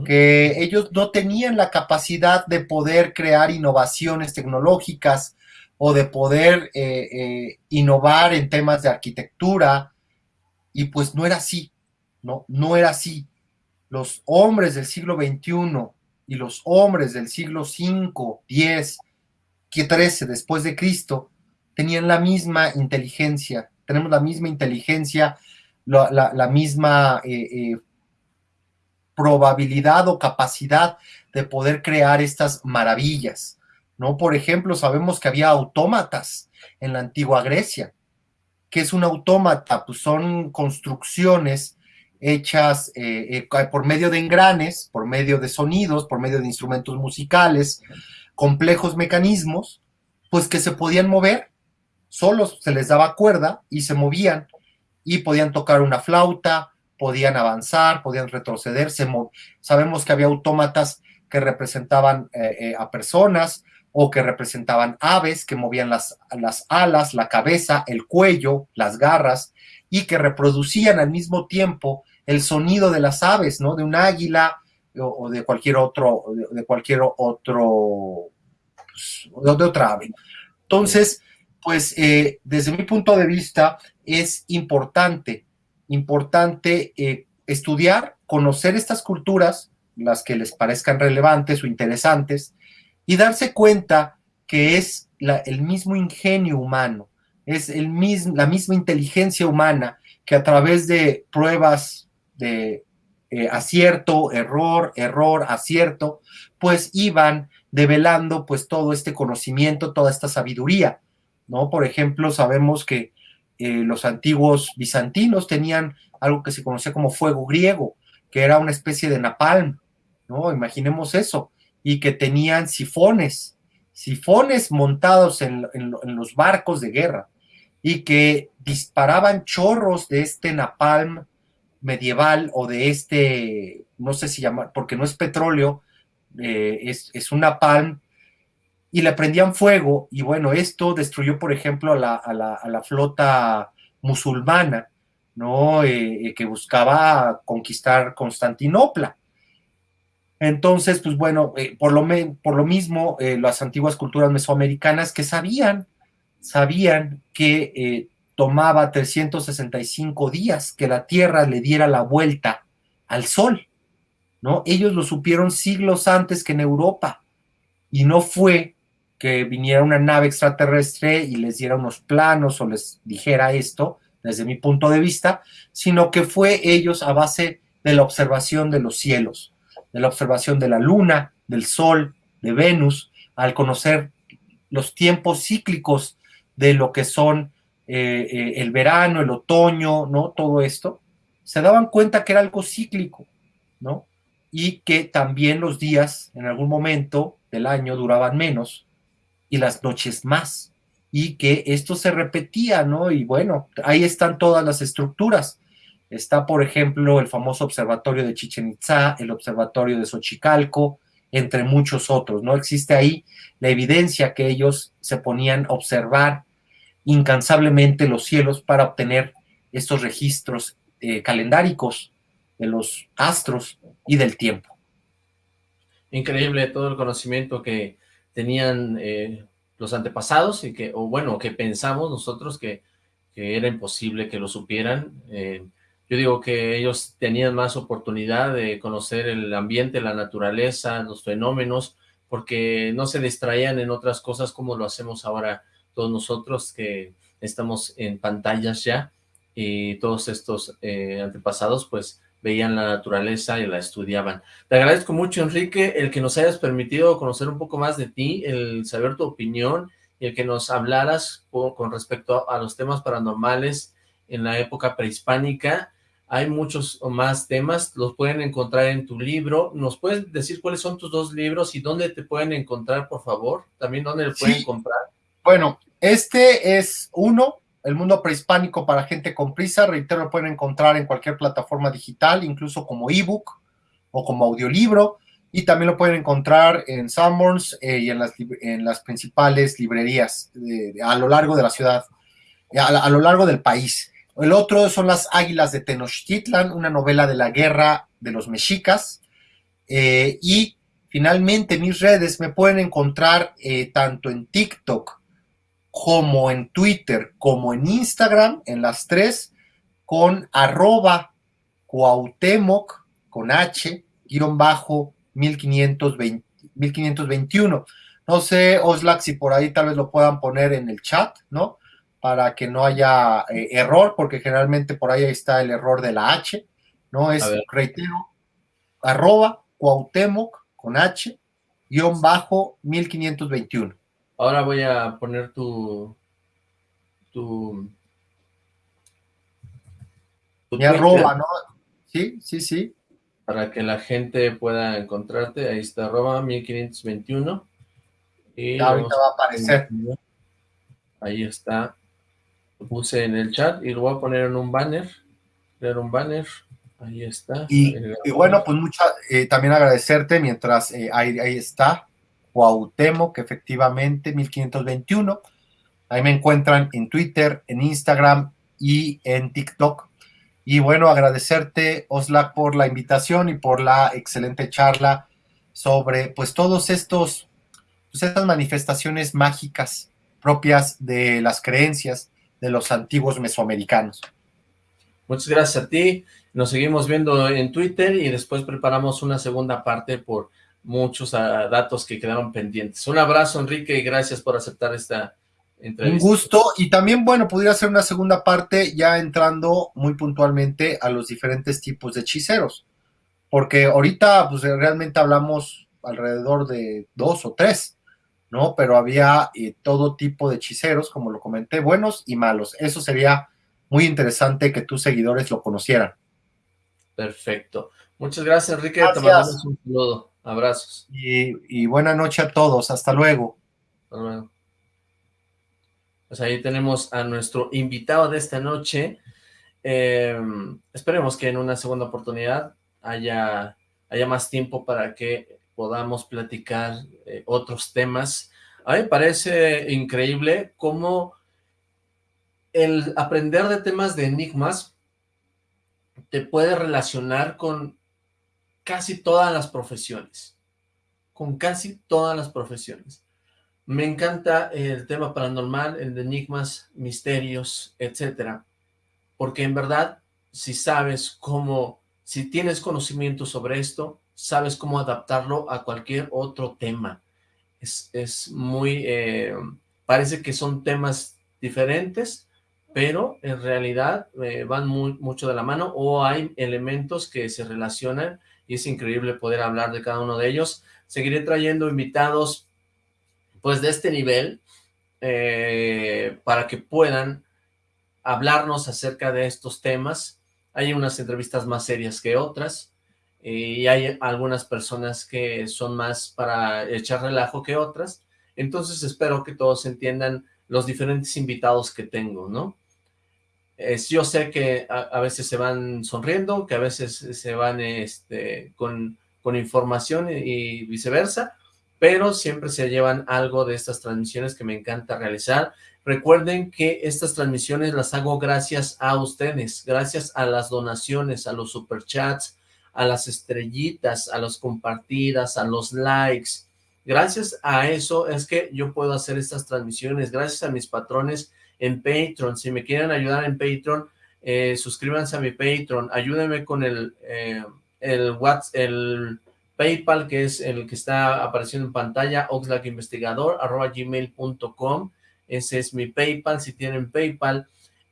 Que ellos no tenían la capacidad de poder crear innovaciones tecnológicas o de poder eh, eh, innovar en temas de arquitectura, y pues no era así, ¿no? No era así. Los hombres del siglo XXI y los hombres del siglo V, X, XIII después de Cristo tenían la misma inteligencia, tenemos la misma inteligencia la, misma eh, eh, probabilidad o capacidad de poder crear estas maravillas, ¿no? Por ejemplo, sabemos que había autómatas en la antigua Grecia. ¿Qué es un autómata? Pues son construcciones hechas eh, por medio de engranes, por medio de sonidos, por medio de instrumentos musicales, complejos mecanismos, pues que se podían mover, solos se les daba cuerda y se movían y podían tocar una flauta, podían avanzar, podían retroceder. sabemos que había autómatas que representaban eh, eh, a personas o que representaban aves que movían las, las alas, la cabeza, el cuello, las garras y que reproducían al mismo tiempo el sonido de las aves, ¿no? De un águila o, de cualquier otro, de, cualquier otro, pues, de otra ave. Entonces, pues eh, desde mi punto de vista es importante, importante eh, estudiar, conocer estas culturas, las que les parezcan relevantes o interesantes, y darse cuenta que es el mismo ingenio humano, es el mismo, la misma inteligencia humana que a través de pruebas de eh, acierto, error, error, acierto, pues iban develando pues todo este conocimiento, toda esta sabiduría, ¿no? Por ejemplo, sabemos que eh, los antiguos bizantinos tenían algo que se conocía como fuego griego, que era una especie de napalm, ¿no? Imaginemos eso, y que tenían sifones, sifones montados en los barcos de guerra, y que disparaban chorros de este napalm medieval o de este, no sé si llamar, porque no es petróleo, eh, es, es, un napalm, y le prendían fuego, y bueno, esto destruyó, por ejemplo, a la, a la, a la flota musulmana, ¿no? Eh, eh, que buscaba conquistar Constantinopla. Entonces, pues bueno, por, lo por lo mismo, las antiguas culturas mesoamericanas que sabían sabían que eh, tomaba 365 días que la Tierra le diera la vuelta al Sol, ¿no? Ellos lo supieron siglos antes que en Europa, y no fue que viniera una nave extraterrestre y les diera unos planos o les dijera esto, desde mi punto de vista, sino que fue ellos a base de la observación de los cielos, de la observación de la luna, del sol, de Venus, al conocer los tiempos cíclicos de lo que son eh, eh, el verano, el otoño, ¿no? Todo esto, se daban cuenta que era algo cíclico, ¿no? Y que también los días en algún momento del año duraban menos y las noches más, y que esto se repetía, ¿no? Y bueno, ahí están todas las estructuras. Está, por ejemplo, el famoso observatorio de Chichen Itza, el observatorio de Xochicalco, entre muchos otros, ¿no? Existe ahí la evidencia que ellos se ponían a observar incansablemente los cielos para obtener estos registros eh, calendáricos de los astros y del tiempo. Increíble todo el conocimiento que tenían eh, los antepasados y que, o bueno, que pensamos nosotros que, era imposible que lo supieran. Eh, yo digo que ellos tenían más oportunidad de conocer el ambiente, la naturaleza, los fenómenos, porque no se distraían en otras cosas como lo hacemos ahora todos nosotros que estamos en pantallas ya, y todos estos eh, antepasados pues veían la naturaleza y la estudiaban. Te agradezco mucho, Enrique, el que nos hayas permitido conocer un poco más de ti, el saber tu opinión y el que nos hablaras con respecto a los temas paranormales en la época prehispánica. Hay muchos más temas, los pueden encontrar en tu libro. ¿Nos puedes decir cuáles son tus dos libros y dónde te pueden encontrar, por favor? También dónde le pueden comprar. Bueno, este es uno, El mundo prehispánico para gente con prisa. Reitero, lo pueden encontrar en cualquier plataforma digital, incluso como ebook o como audiolibro. Y también lo pueden encontrar en Sanborns eh, y en las, principales librerías a lo largo de la ciudad, a, lo largo del país. El otro son Las Águilas de Tenochtitlan, una novela de la guerra de los mexicas. Eh, y finalmente mis redes me pueden encontrar eh, tanto en TikTok como en Twitter, como en Instagram, en las tres, con arroba Cuauhtémoc, con H, guion bajo 1520, 1521. No sé, Oslac, si por ahí tal vez lo puedan poner en el chat, ¿no? Para que no haya eh, error, porque generalmente por ahí está el error de la H, ¿no? Es, reitero, arroba Cuauhtémoc, con H, guion bajo 1521. Ahora voy a poner tu... tu... tu arroba, ¿no? Sí, sí, sí. Para que la gente pueda encontrarte. Ahí está, arroba 1521. Y ahorita va a aparecer. Ahí está. Lo puse en el chat y lo voy a poner en un banner. Crear un banner. Ahí está. Y, bueno, pues mucha, eh, también agradecerte mientras eh, ahí, ahí, está, Cuauhtémoc, efectivamente, 1521. Ahí me encuentran en Twitter, en Instagram y en TikTok. Y bueno, agradecerte, Oslac, por la invitación y por la excelente charla sobre pues todos estos, pues, estas manifestaciones mágicas propias de las creencias de los antiguos mesoamericanos. Muchas gracias a ti. Nos seguimos viendo en Twitter y después preparamos una segunda parte por muchos datos que quedaron pendientes. Un abrazo, Enrique, y gracias por aceptar esta entrevista. Un gusto, y también, bueno, pudiera ser una segunda parte ya entrando muy puntualmente a los diferentes tipos de hechiceros, porque ahorita, pues realmente hablamos alrededor de dos o tres, ¿no? Pero había eh, todo tipo de hechiceros, como lo comenté, buenos y malos. Eso sería muy interesante que tus seguidores lo conocieran. Perfecto. Muchas gracias, Enrique. Te mandamos un saludo. Abrazos. Y, buena noche a todos. Hasta luego. Hasta luego. Pues ahí tenemos a nuestro invitado de esta noche. Em, esperemos que en una segunda oportunidad haya, haya más tiempo para que podamos platicar eh, otros temas. A mí me parece increíble cómo el aprender de temas de enigmas te puede relacionar con casi todas las profesiones, con casi todas las profesiones. Me encanta el tema paranormal, el de enigmas, misterios, etcétera, porque en verdad, si sabes cómo, si tienes conocimiento sobre esto, sabes cómo adaptarlo a cualquier otro tema. Es, es muy, eh, parece que son temas diferentes, pero en realidad eh, van mucho de la mano o hay elementos que se relacionan y es increíble poder hablar de cada uno de ellos. Seguiré trayendo invitados pues de este nivel eh, para que puedan hablarnos acerca de estos temas. Hay unas entrevistas más serias que otras y hay algunas personas que son más para echar relajo que otras. Entonces espero que todos entiendan los diferentes invitados que tengo, ¿no? Yo sé que a, veces se van sonriendo, que a veces se van este, con, con información y viceversa, pero siempre se llevan algo de estas transmisiones que me encanta realizar. Recuerden que estas transmisiones las hago gracias a ustedes, gracias a las donaciones, a los superchats, a las estrellitas, a las compartidas, a los likes. Gracias a eso es que yo puedo hacer estas transmisiones, gracias a mis patrones en Patreon. Si me quieren ayudar en Patreon, eh, suscríbanse a mi Patreon. Ayúdenme con el, eh, el, WhatsApp, el PayPal, que es el que está apareciendo en pantalla, oxlackinvestigador. Ese es mi PayPal. Si tienen PayPal,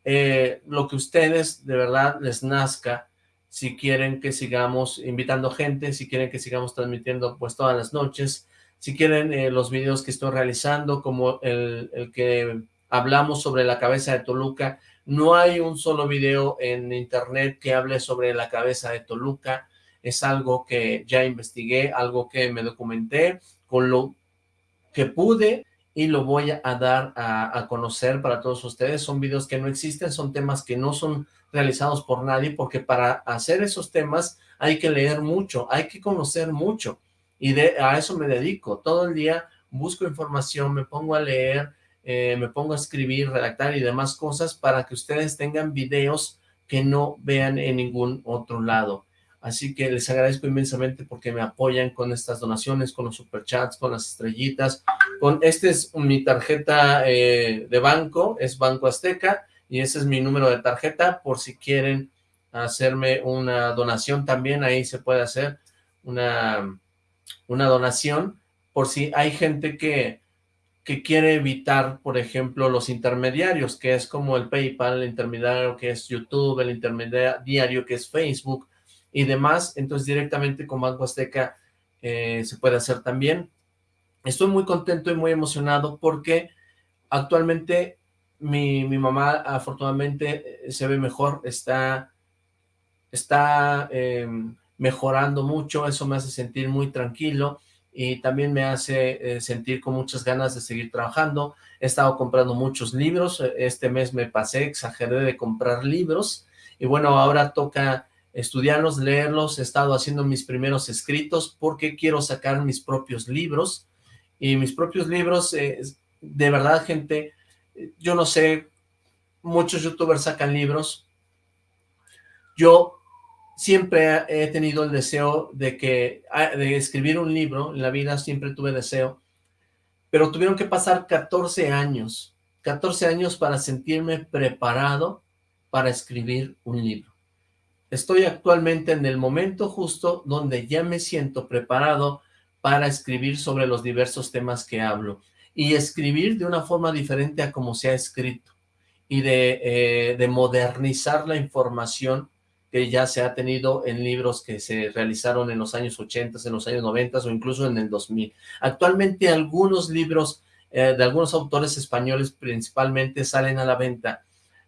eh, lo que ustedes de verdad les nazca, si quieren que sigamos invitando gente, si quieren que sigamos transmitiendo pues todas las noches, si quieren los videos que estoy realizando, como el, el que hablamos sobre la cabeza de Toluca. No hay un solo video en internet que hable sobre la cabeza de Toluca. Es algo que ya investigué, algo que me documenté con lo que pude y lo voy a dar a, conocer para todos ustedes. Son videos que no existen, son temas que no son realizados por nadie, porque para hacer esos temas hay que leer mucho, hay que conocer mucho, y de, a eso me dedico. Todo el día busco información, me pongo a leer, eh, me pongo a escribir, redactar y demás cosas para que ustedes tengan videos que no vean en ningún otro lado. Así que les agradezco inmensamente porque me apoyan con estas donaciones, con los superchats, con las estrellitas, con este es mi tarjeta eh, de banco, es Banco Azteca, y ese es mi número de tarjeta, por si quieren hacerme una donación también, ahí se puede hacer una, una donación, por si hay gente que que quiere evitar, por ejemplo, los intermediarios, que es como el PayPal, el intermediario que es YouTube, el intermediario que es Facebook y demás, entonces directamente con Banco Azteca eh, se puede hacer también. Estoy muy contento y muy emocionado porque actualmente mi, mamá afortunadamente eh, se ve mejor, está, está em, mejorando mucho, eso me hace sentir muy tranquilo, y también me hace eh, sentir con muchas ganas de seguir trabajando. He estado comprando muchos libros, este mes me pasé, exageré de comprar libros, y bueno, ahora toca estudiarlos, leerlos, he estado haciendo mis primeros escritos porque quiero sacar mis propios libros, y mis propios libros, eh, de verdad, gente, yo no sé, muchos youtubers sacan libros, yo siempre he tenido el deseo de que ah, de escribir un libro, en la vida siempre tuve deseo, pero tuvieron que pasar 14 años, 14 años para sentirme preparado para escribir un libro. Estoy actualmente en el momento justo donde ya me siento preparado para escribir sobre los diversos temas que hablo y escribir de una forma diferente a como se ha escrito y de, eh, de modernizar la información que ya se ha tenido en libros que se realizaron en los años 80, en los años 90 o incluso en el 2000. Actualmente algunos libros eh, de algunos autores españoles principalmente salen a la venta,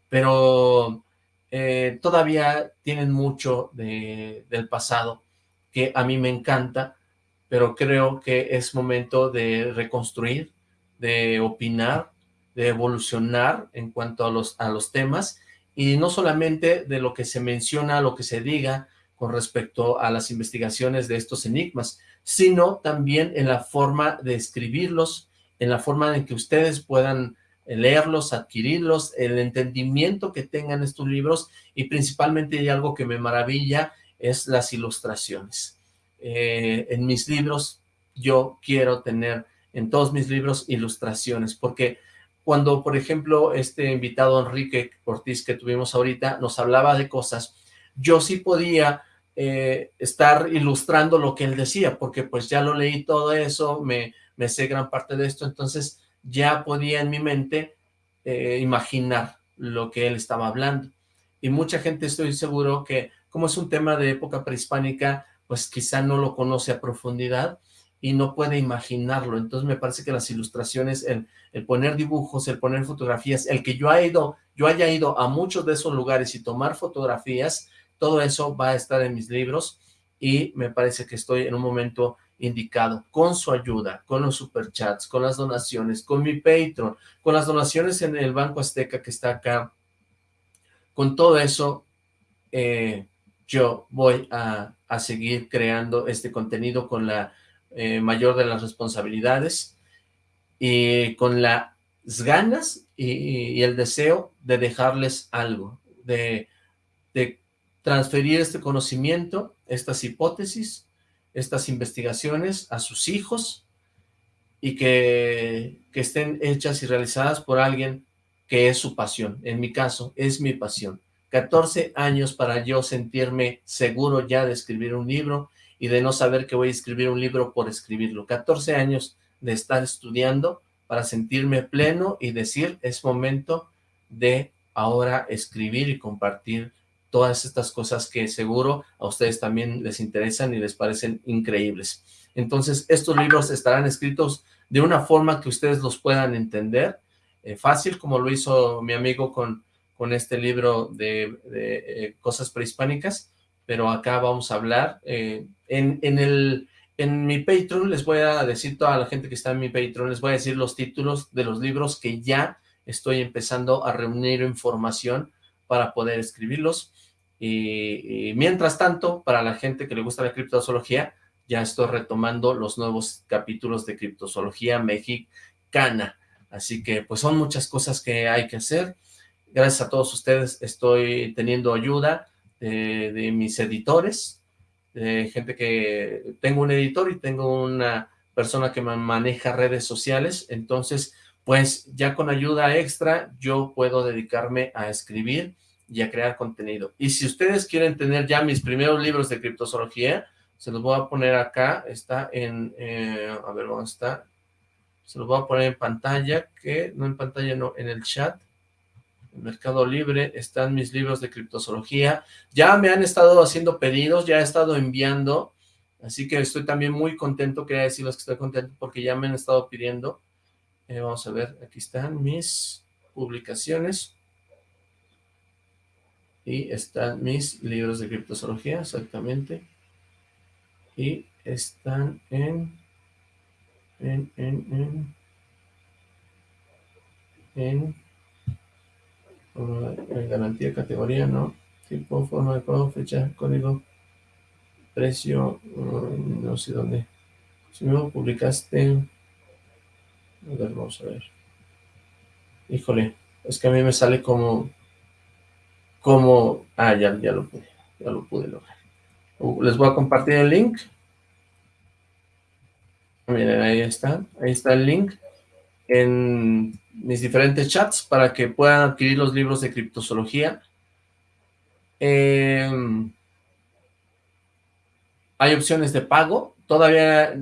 pero eh, todavía tienen mucho de, del pasado que a mí me encanta, pero creo que es momento de reconstruir, de opinar, de evolucionar en cuanto a los, a los temas, y no solamente de lo que se menciona, lo que se diga con respecto a las investigaciones de estos enigmas, sino también en la forma de escribirlos, en la forma en que ustedes puedan leerlos, adquirirlos, el entendimiento que tengan estos libros y principalmente hay algo que me maravilla es las ilustraciones. Eh, en mis libros yo quiero tener en todos mis libros ilustraciones porque cuando por ejemplo este invitado Enrique Ortiz que tuvimos ahorita nos hablaba de cosas, yo sí podía eh, estar ilustrando lo que él decía porque pues ya lo leí todo eso, me, me sé gran parte de esto, entonces ya podía en mi mente eh, imaginar lo que él estaba hablando. Y mucha gente estoy seguro que, como es un tema de época prehispánica, pues quizá no lo conoce a profundidad y no puede imaginarlo. Entonces me parece que las ilustraciones, el, el poner dibujos, el poner fotografías, el que yo, haya ido, yo haya ido a muchos de esos lugares y tomar fotografías, todo eso va a estar en mis libros y me parece que estoy en un momento indicado, con su ayuda, con los superchats, con las donaciones, con mi Patreon, con las donaciones en el Banco Azteca que está acá, con todo eso, eh, yo voy a, seguir creando este contenido con la eh, mayor de las responsabilidades y con las ganas y, el deseo de dejarles algo, de, de transferir este conocimiento, estas hipótesis, estas investigaciones a sus hijos y que, que estén hechas y realizadas por alguien que es su pasión. En mi caso, es mi pasión. 14 años para yo sentirme seguro ya de escribir un libro y de no saber que voy a escribir un libro por escribirlo. 14 años de estar estudiando para sentirme pleno y decir, es momento de ahora escribir y compartir todas estas cosas que seguro a ustedes también les interesan y les parecen increíbles. Entonces, estos libros estarán escritos de una forma que ustedes los puedan entender, eh, fácil, como lo hizo mi amigo con, con este libro de, eh, cosas prehispánicas, pero acá vamos a hablar. Eh, en, en, el, en mi Patreon les voy a decir, toda la gente que está en mi Patreon, les voy a decir los títulos de los libros que ya estoy empezando a reunir información para poder escribirlos. Y, mientras tanto, para la gente que le gusta la criptozoología, ya estoy retomando los nuevos capítulos de criptozoología mexicana. Así que pues son muchas cosas que hay que hacer. Gracias a todos ustedes estoy teniendo ayuda de, de mis editores, de gente que tengo un editor y tengo una persona que me maneja redes sociales, entonces pues ya con ayuda extra yo puedo dedicarme a escribir y a crear contenido. Y si ustedes quieren tener ya mis primeros libros de criptozoología, se los voy a poner acá, está en, eh, a ver, ¿dónde está? Se los voy a poner en pantalla, que no en pantalla, no, en el chat. Mercado Libre están mis libros de criptozoología. Ya me han estado haciendo pedidos, ya he estado enviando, así que estoy también muy contento, quería decirles que estoy contento porque ya me han estado pidiendo. Eh, vamos a ver, aquí están mis publicaciones y están mis libros de criptozoología, exactamente, y están en, en, en, en, en, garantía categoría, ¿no? Tipo, forma de pago, fecha, código, precio, mm, no sé dónde. Si me publicaste... A ver, vamos a ver. Híjole, es que a mí me sale como... Como... Ah, ya, ya lo pude, ya lo pude lograr. Uh, les voy a compartir el link. Miren, ahí está, ahí está el link en mis diferentes chats para que puedan adquirir los libros de criptozoología. Em, hay opciones de pago. Todavía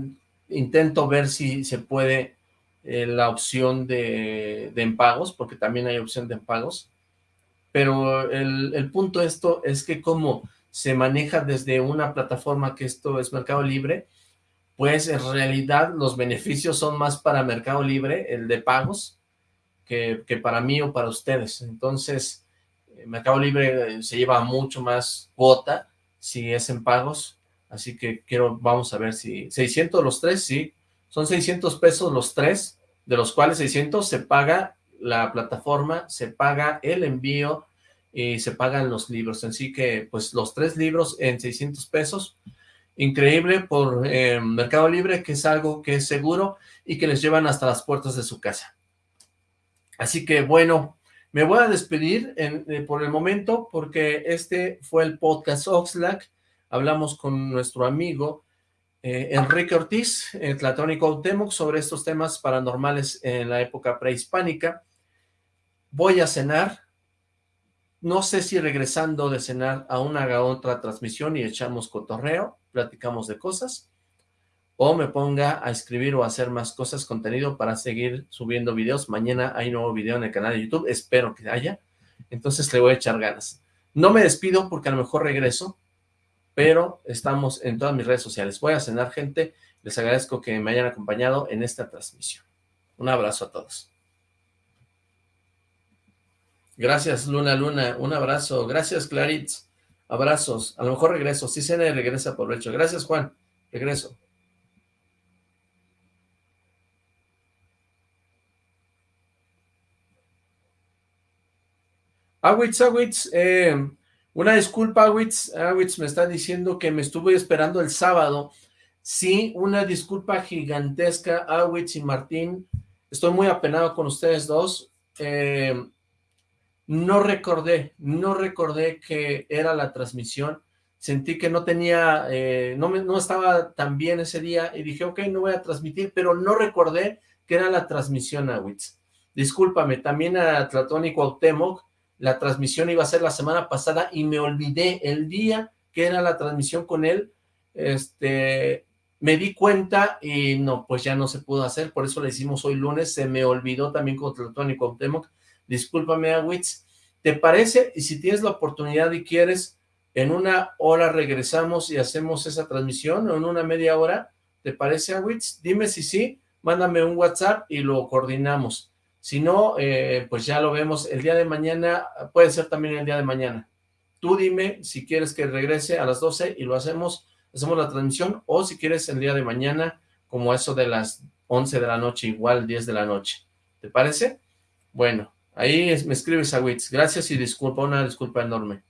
intento ver si se puede eh, la opción de, de pagos, porque también hay opción de pagos. Pero el, el punto esto es que como se maneja desde una plataforma que esto es Mercado Libre, pues en realidad los beneficios son más para Mercado Libre, el de pagos, que, para mí o para ustedes. Entonces, eh, Mercado Libre eh, se lleva mucho más cuota si es en pagos, así que quiero, vamos a ver si, 600 los tres, sí, son 600 pesos los tres, de los cuales 600 se paga la plataforma, se paga el envío y se pagan los libros, así que pues los tres libros en 600 pesos, increíble por eh, Mercado Libre, que es algo que es seguro y que les llevan hasta las puertas de su casa. Así que bueno, me voy a despedir eh, por el momento porque este fue el podcast Oxlack. Hablamos con nuestro amigo eh, Enrique Ortiz, el Tlatónico Autemoc, sobre estos temas paranormales en la época prehispánica. Voy a cenar, no sé si regresando de cenar aún haga otra transmisión y echamos cotorreo, platicamos de cosas, o me ponga a escribir o a hacer más cosas, contenido para seguir subiendo videos. Mañana hay nuevo video en el canal de YouTube, espero que haya, entonces le voy a echar ganas. No me despido porque a lo mejor regreso, pero estamos en todas mis redes sociales. Voy a cenar, gente, les agradezco que me hayan acompañado en esta transmisión. Un abrazo a todos. Gracias, Luna Luna. Un abrazo. Gracias, Claritz. Abrazos. A lo mejor regreso. Sí, Cene regresa por hecho. Gracias, Juan. Regreso. Awitz, Awitz, eh, una disculpa, Awitz. Awitz me está diciendo que me estuve esperando el sábado. Sí, una disculpa gigantesca, Awitz y Martín. Estoy muy apenado con ustedes dos. Eh, no recordé, no recordé que era la transmisión, sentí que no tenía, eh, no, me, no estaba tan bien ese día y dije, ok, no voy a transmitir, pero no recordé que era la transmisión a Witz. Discúlpame, también a Tlatón y Cuauhtémoc, la transmisión iba a ser la semana pasada y me olvidé el día que era la transmisión con él, este, me di cuenta y no, pues ya no se pudo hacer, por eso le hicimos hoy lunes, se me olvidó también con Tlatón y Cuauhtémoc, discúlpame Awitz, ¿te parece? Y si tienes la oportunidad y quieres, en una hora regresamos y hacemos esa transmisión, o en una media hora, ¿te parece Awitz? Dime si sí, mándame un WhatsApp y lo coordinamos. Si no, eh, pues ya lo vemos el día de mañana, puede ser también el día de mañana. Tú dime si quieres que regrese a las 12 y lo hacemos, hacemos la transmisión, o si quieres el día de mañana, como eso de las 11 de la noche, igual 10 de la noche. ¿Te parece? Bueno, Ahí me escribes a Wits. Gracias y disculpa, una disculpa enorme.